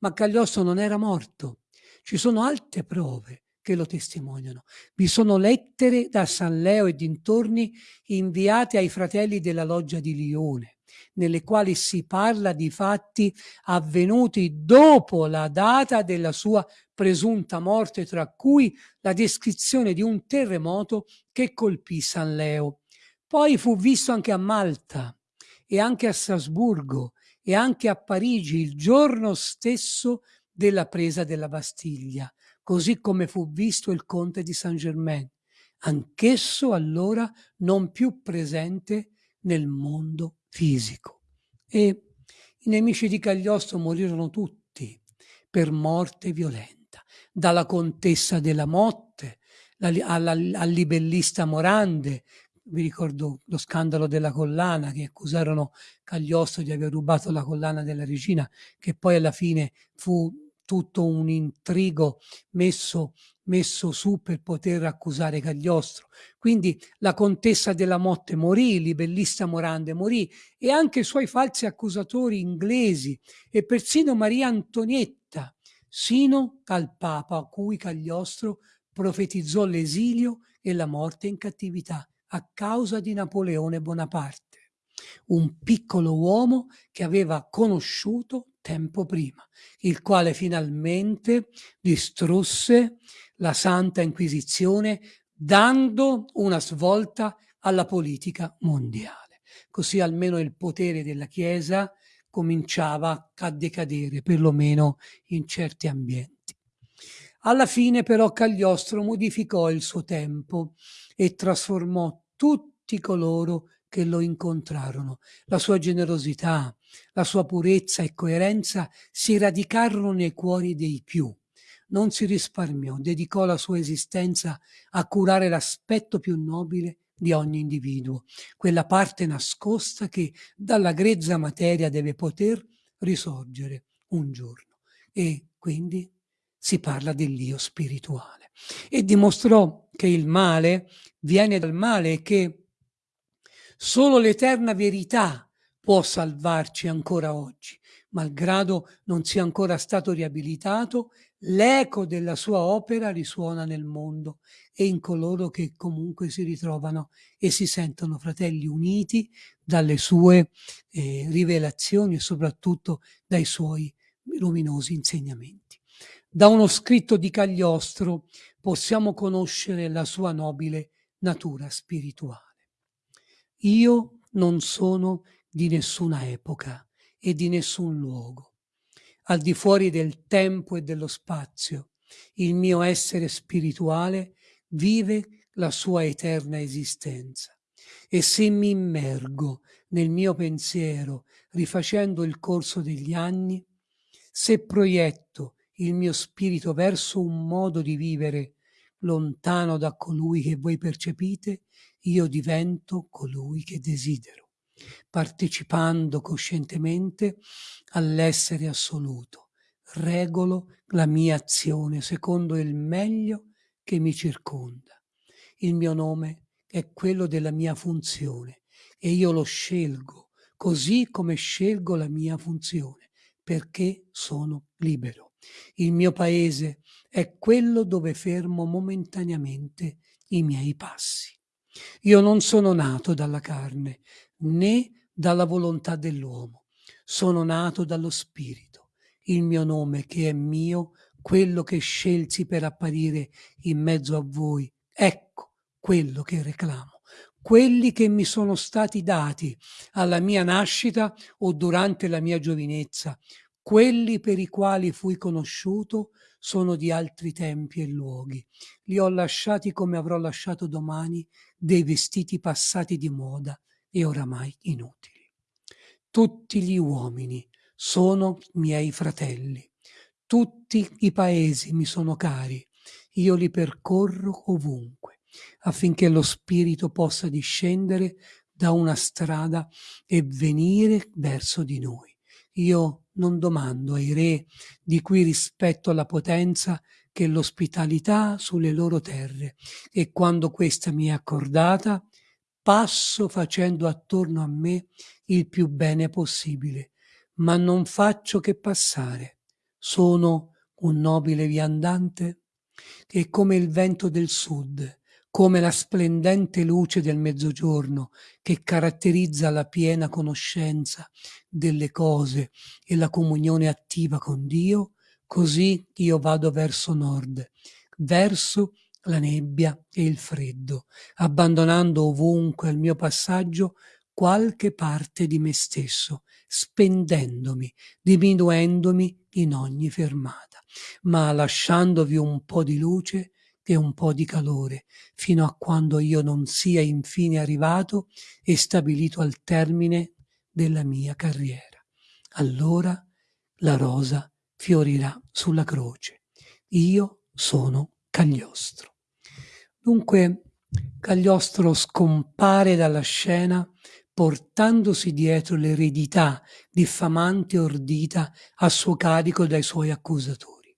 Ma Cagliostro non era morto. Ci sono altre prove che lo testimoniano. Vi sono lettere da San Leo e dintorni inviate ai fratelli della loggia di Lione nelle quali si parla di fatti avvenuti dopo la data della sua presunta morte, tra cui la descrizione di un terremoto che colpì San Leo. Poi fu visto anche a Malta e anche a Strasburgo e anche a Parigi il giorno stesso della presa della Bastiglia, così come fu visto il conte di Saint-Germain, anch'esso allora non più presente nel mondo fisico. E i nemici di Cagliostro morirono tutti per morte violenta, dalla contessa della Motte alla, al libellista Morande, vi ricordo lo scandalo della collana che accusarono Cagliostro di aver rubato la collana della regina, che poi alla fine fu tutto un intrigo messo messo su per poter accusare Cagliostro. Quindi la contessa della Motte morì, libellista Morande morì e anche i suoi falsi accusatori inglesi e persino Maria Antonietta, sino al Papa a cui Cagliostro profetizzò l'esilio e la morte in cattività a causa di Napoleone Bonaparte, un piccolo uomo che aveva conosciuto tempo prima, il quale finalmente distrusse la Santa Inquisizione dando una svolta alla politica mondiale. Così almeno il potere della Chiesa cominciava a decadere, perlomeno in certi ambienti. Alla fine però Cagliostro modificò il suo tempo e trasformò tutti coloro che lo incontrarono. La sua generosità, la sua purezza e coerenza si radicarono nei cuori dei più. Non si risparmiò, dedicò la sua esistenza a curare l'aspetto più nobile di ogni individuo, quella parte nascosta che dalla grezza materia deve poter risorgere un giorno. E quindi si parla dell'io spirituale. E dimostrò che il male viene dal male e che Solo l'eterna verità può salvarci ancora oggi. Malgrado non sia ancora stato riabilitato, l'eco della sua opera risuona nel mondo e in coloro che comunque si ritrovano e si sentono fratelli uniti dalle sue eh, rivelazioni e soprattutto dai suoi luminosi insegnamenti. Da uno scritto di Cagliostro possiamo conoscere la sua nobile natura spirituale. Io non sono di nessuna epoca e di nessun luogo. Al di fuori del tempo e dello spazio, il mio essere spirituale vive la sua eterna esistenza. E se mi immergo nel mio pensiero rifacendo il corso degli anni, se proietto il mio spirito verso un modo di vivere lontano da colui che voi percepite, io divento colui che desidero, partecipando coscientemente all'essere assoluto. Regolo la mia azione secondo il meglio che mi circonda. Il mio nome è quello della mia funzione e io lo scelgo così come scelgo la mia funzione, perché sono libero. Il mio paese è quello dove fermo momentaneamente i miei passi. Io non sono nato dalla carne, né dalla volontà dell'uomo. Sono nato dallo Spirito. Il mio nome, che è mio, quello che scelsi per apparire in mezzo a voi, ecco quello che reclamo. Quelli che mi sono stati dati alla mia nascita o durante la mia giovinezza, quelli per i quali fui conosciuto sono di altri tempi e luoghi. Li ho lasciati come avrò lasciato domani dei vestiti passati di moda e oramai inutili. Tutti gli uomini sono miei fratelli, tutti i paesi mi sono cari, io li percorro ovunque, affinché lo spirito possa discendere da una strada e venire verso di noi. Io non domando ai re di cui rispetto la potenza che l'ospitalità sulle loro terre e quando questa mi è accordata passo facendo attorno a me il più bene possibile, ma non faccio che passare. Sono un nobile viandante che come il vento del sud come la splendente luce del mezzogiorno che caratterizza la piena conoscenza delle cose e la comunione attiva con Dio, così io vado verso nord, verso la nebbia e il freddo, abbandonando ovunque al mio passaggio qualche parte di me stesso, spendendomi, diminuendomi in ogni fermata, ma lasciandovi un po' di luce e un po' di calore, fino a quando io non sia infine arrivato e stabilito al termine della mia carriera. Allora la rosa fiorirà sulla croce. Io sono Cagliostro. Dunque Cagliostro scompare dalla scena portandosi dietro l'eredità diffamante ordita a suo carico dai suoi accusatori.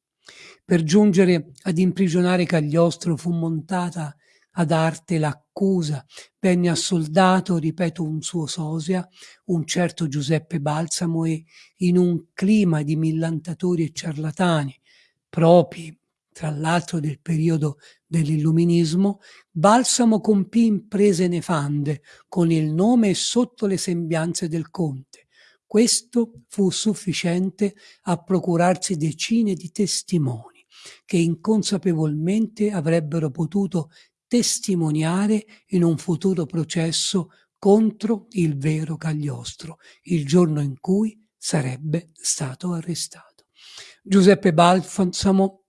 Per giungere ad imprigionare Cagliostro fu montata ad arte l'accusa, venne assoldato, ripeto, un suo sosia, un certo Giuseppe Balsamo e in un clima di millantatori e ciarlatani, propri tra l'altro del periodo dell'illuminismo, Balsamo compì imprese nefande con il nome e sotto le sembianze del conte, questo fu sufficiente a procurarsi decine di testimoni che inconsapevolmente avrebbero potuto testimoniare in un futuro processo contro il vero Cagliostro, il giorno in cui sarebbe stato arrestato. Giuseppe Balsamo,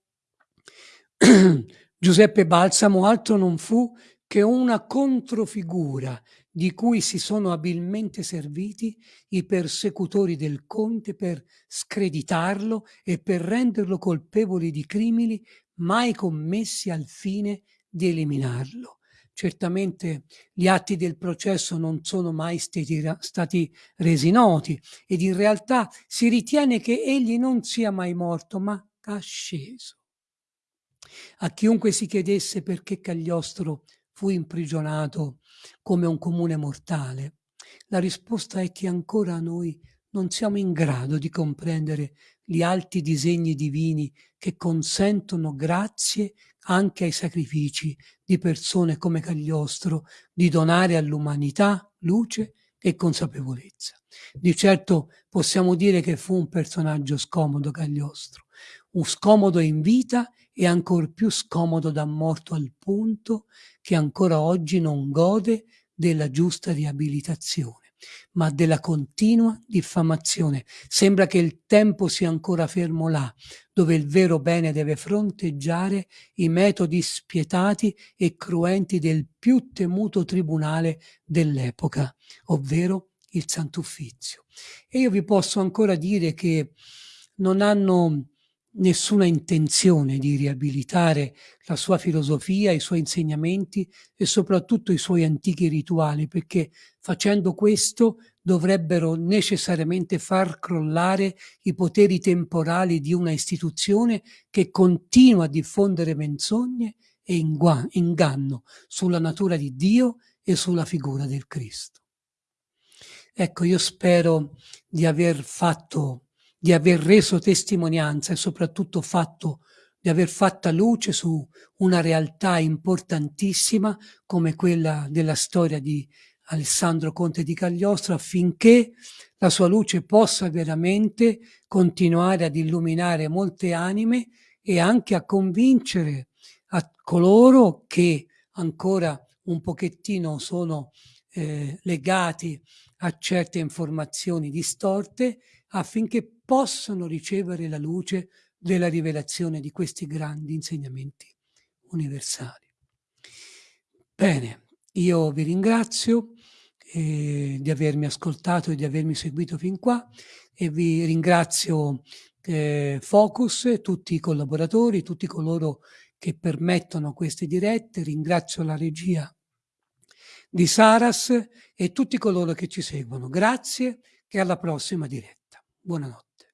Giuseppe Balsamo altro non fu che una controfigura di cui si sono abilmente serviti i persecutori del conte per screditarlo e per renderlo colpevole di crimini mai commessi al fine di eliminarlo. Certamente gli atti del processo non sono mai stati resi noti ed in realtà si ritiene che egli non sia mai morto, ma asceso. A chiunque si chiedesse perché Cagliostro fu imprigionato come un comune mortale? La risposta è che ancora noi non siamo in grado di comprendere gli alti disegni divini che consentono grazie anche ai sacrifici di persone come Cagliostro di donare all'umanità luce e consapevolezza. Di certo possiamo dire che fu un personaggio scomodo Cagliostro, un scomodo in vita e ancor più scomodo da morto al punto che ancora oggi non gode della giusta riabilitazione, ma della continua diffamazione. Sembra che il tempo sia ancora fermo là, dove il vero bene deve fronteggiare i metodi spietati e cruenti del più temuto tribunale dell'epoca, ovvero il Sant'Uffizio. E io vi posso ancora dire che non hanno nessuna intenzione di riabilitare la sua filosofia, i suoi insegnamenti e soprattutto i suoi antichi rituali, perché facendo questo dovrebbero necessariamente far crollare i poteri temporali di una istituzione che continua a diffondere menzogne e inganno sulla natura di Dio e sulla figura del Cristo. Ecco, io spero di aver fatto di aver reso testimonianza e soprattutto fatto, di aver fatta luce su una realtà importantissima come quella della storia di Alessandro Conte di Cagliostro affinché la sua luce possa veramente continuare ad illuminare molte anime e anche a convincere a coloro che ancora un pochettino sono eh, legati a certe informazioni distorte affinché possano ricevere la luce della rivelazione di questi grandi insegnamenti universali. Bene, io vi ringrazio eh, di avermi ascoltato e di avermi seguito fin qua e vi ringrazio eh, Focus, tutti i collaboratori, tutti coloro che permettono queste dirette, ringrazio la regia di Saras e tutti coloro che ci seguono. Grazie e alla prossima diretta. Buonanotte.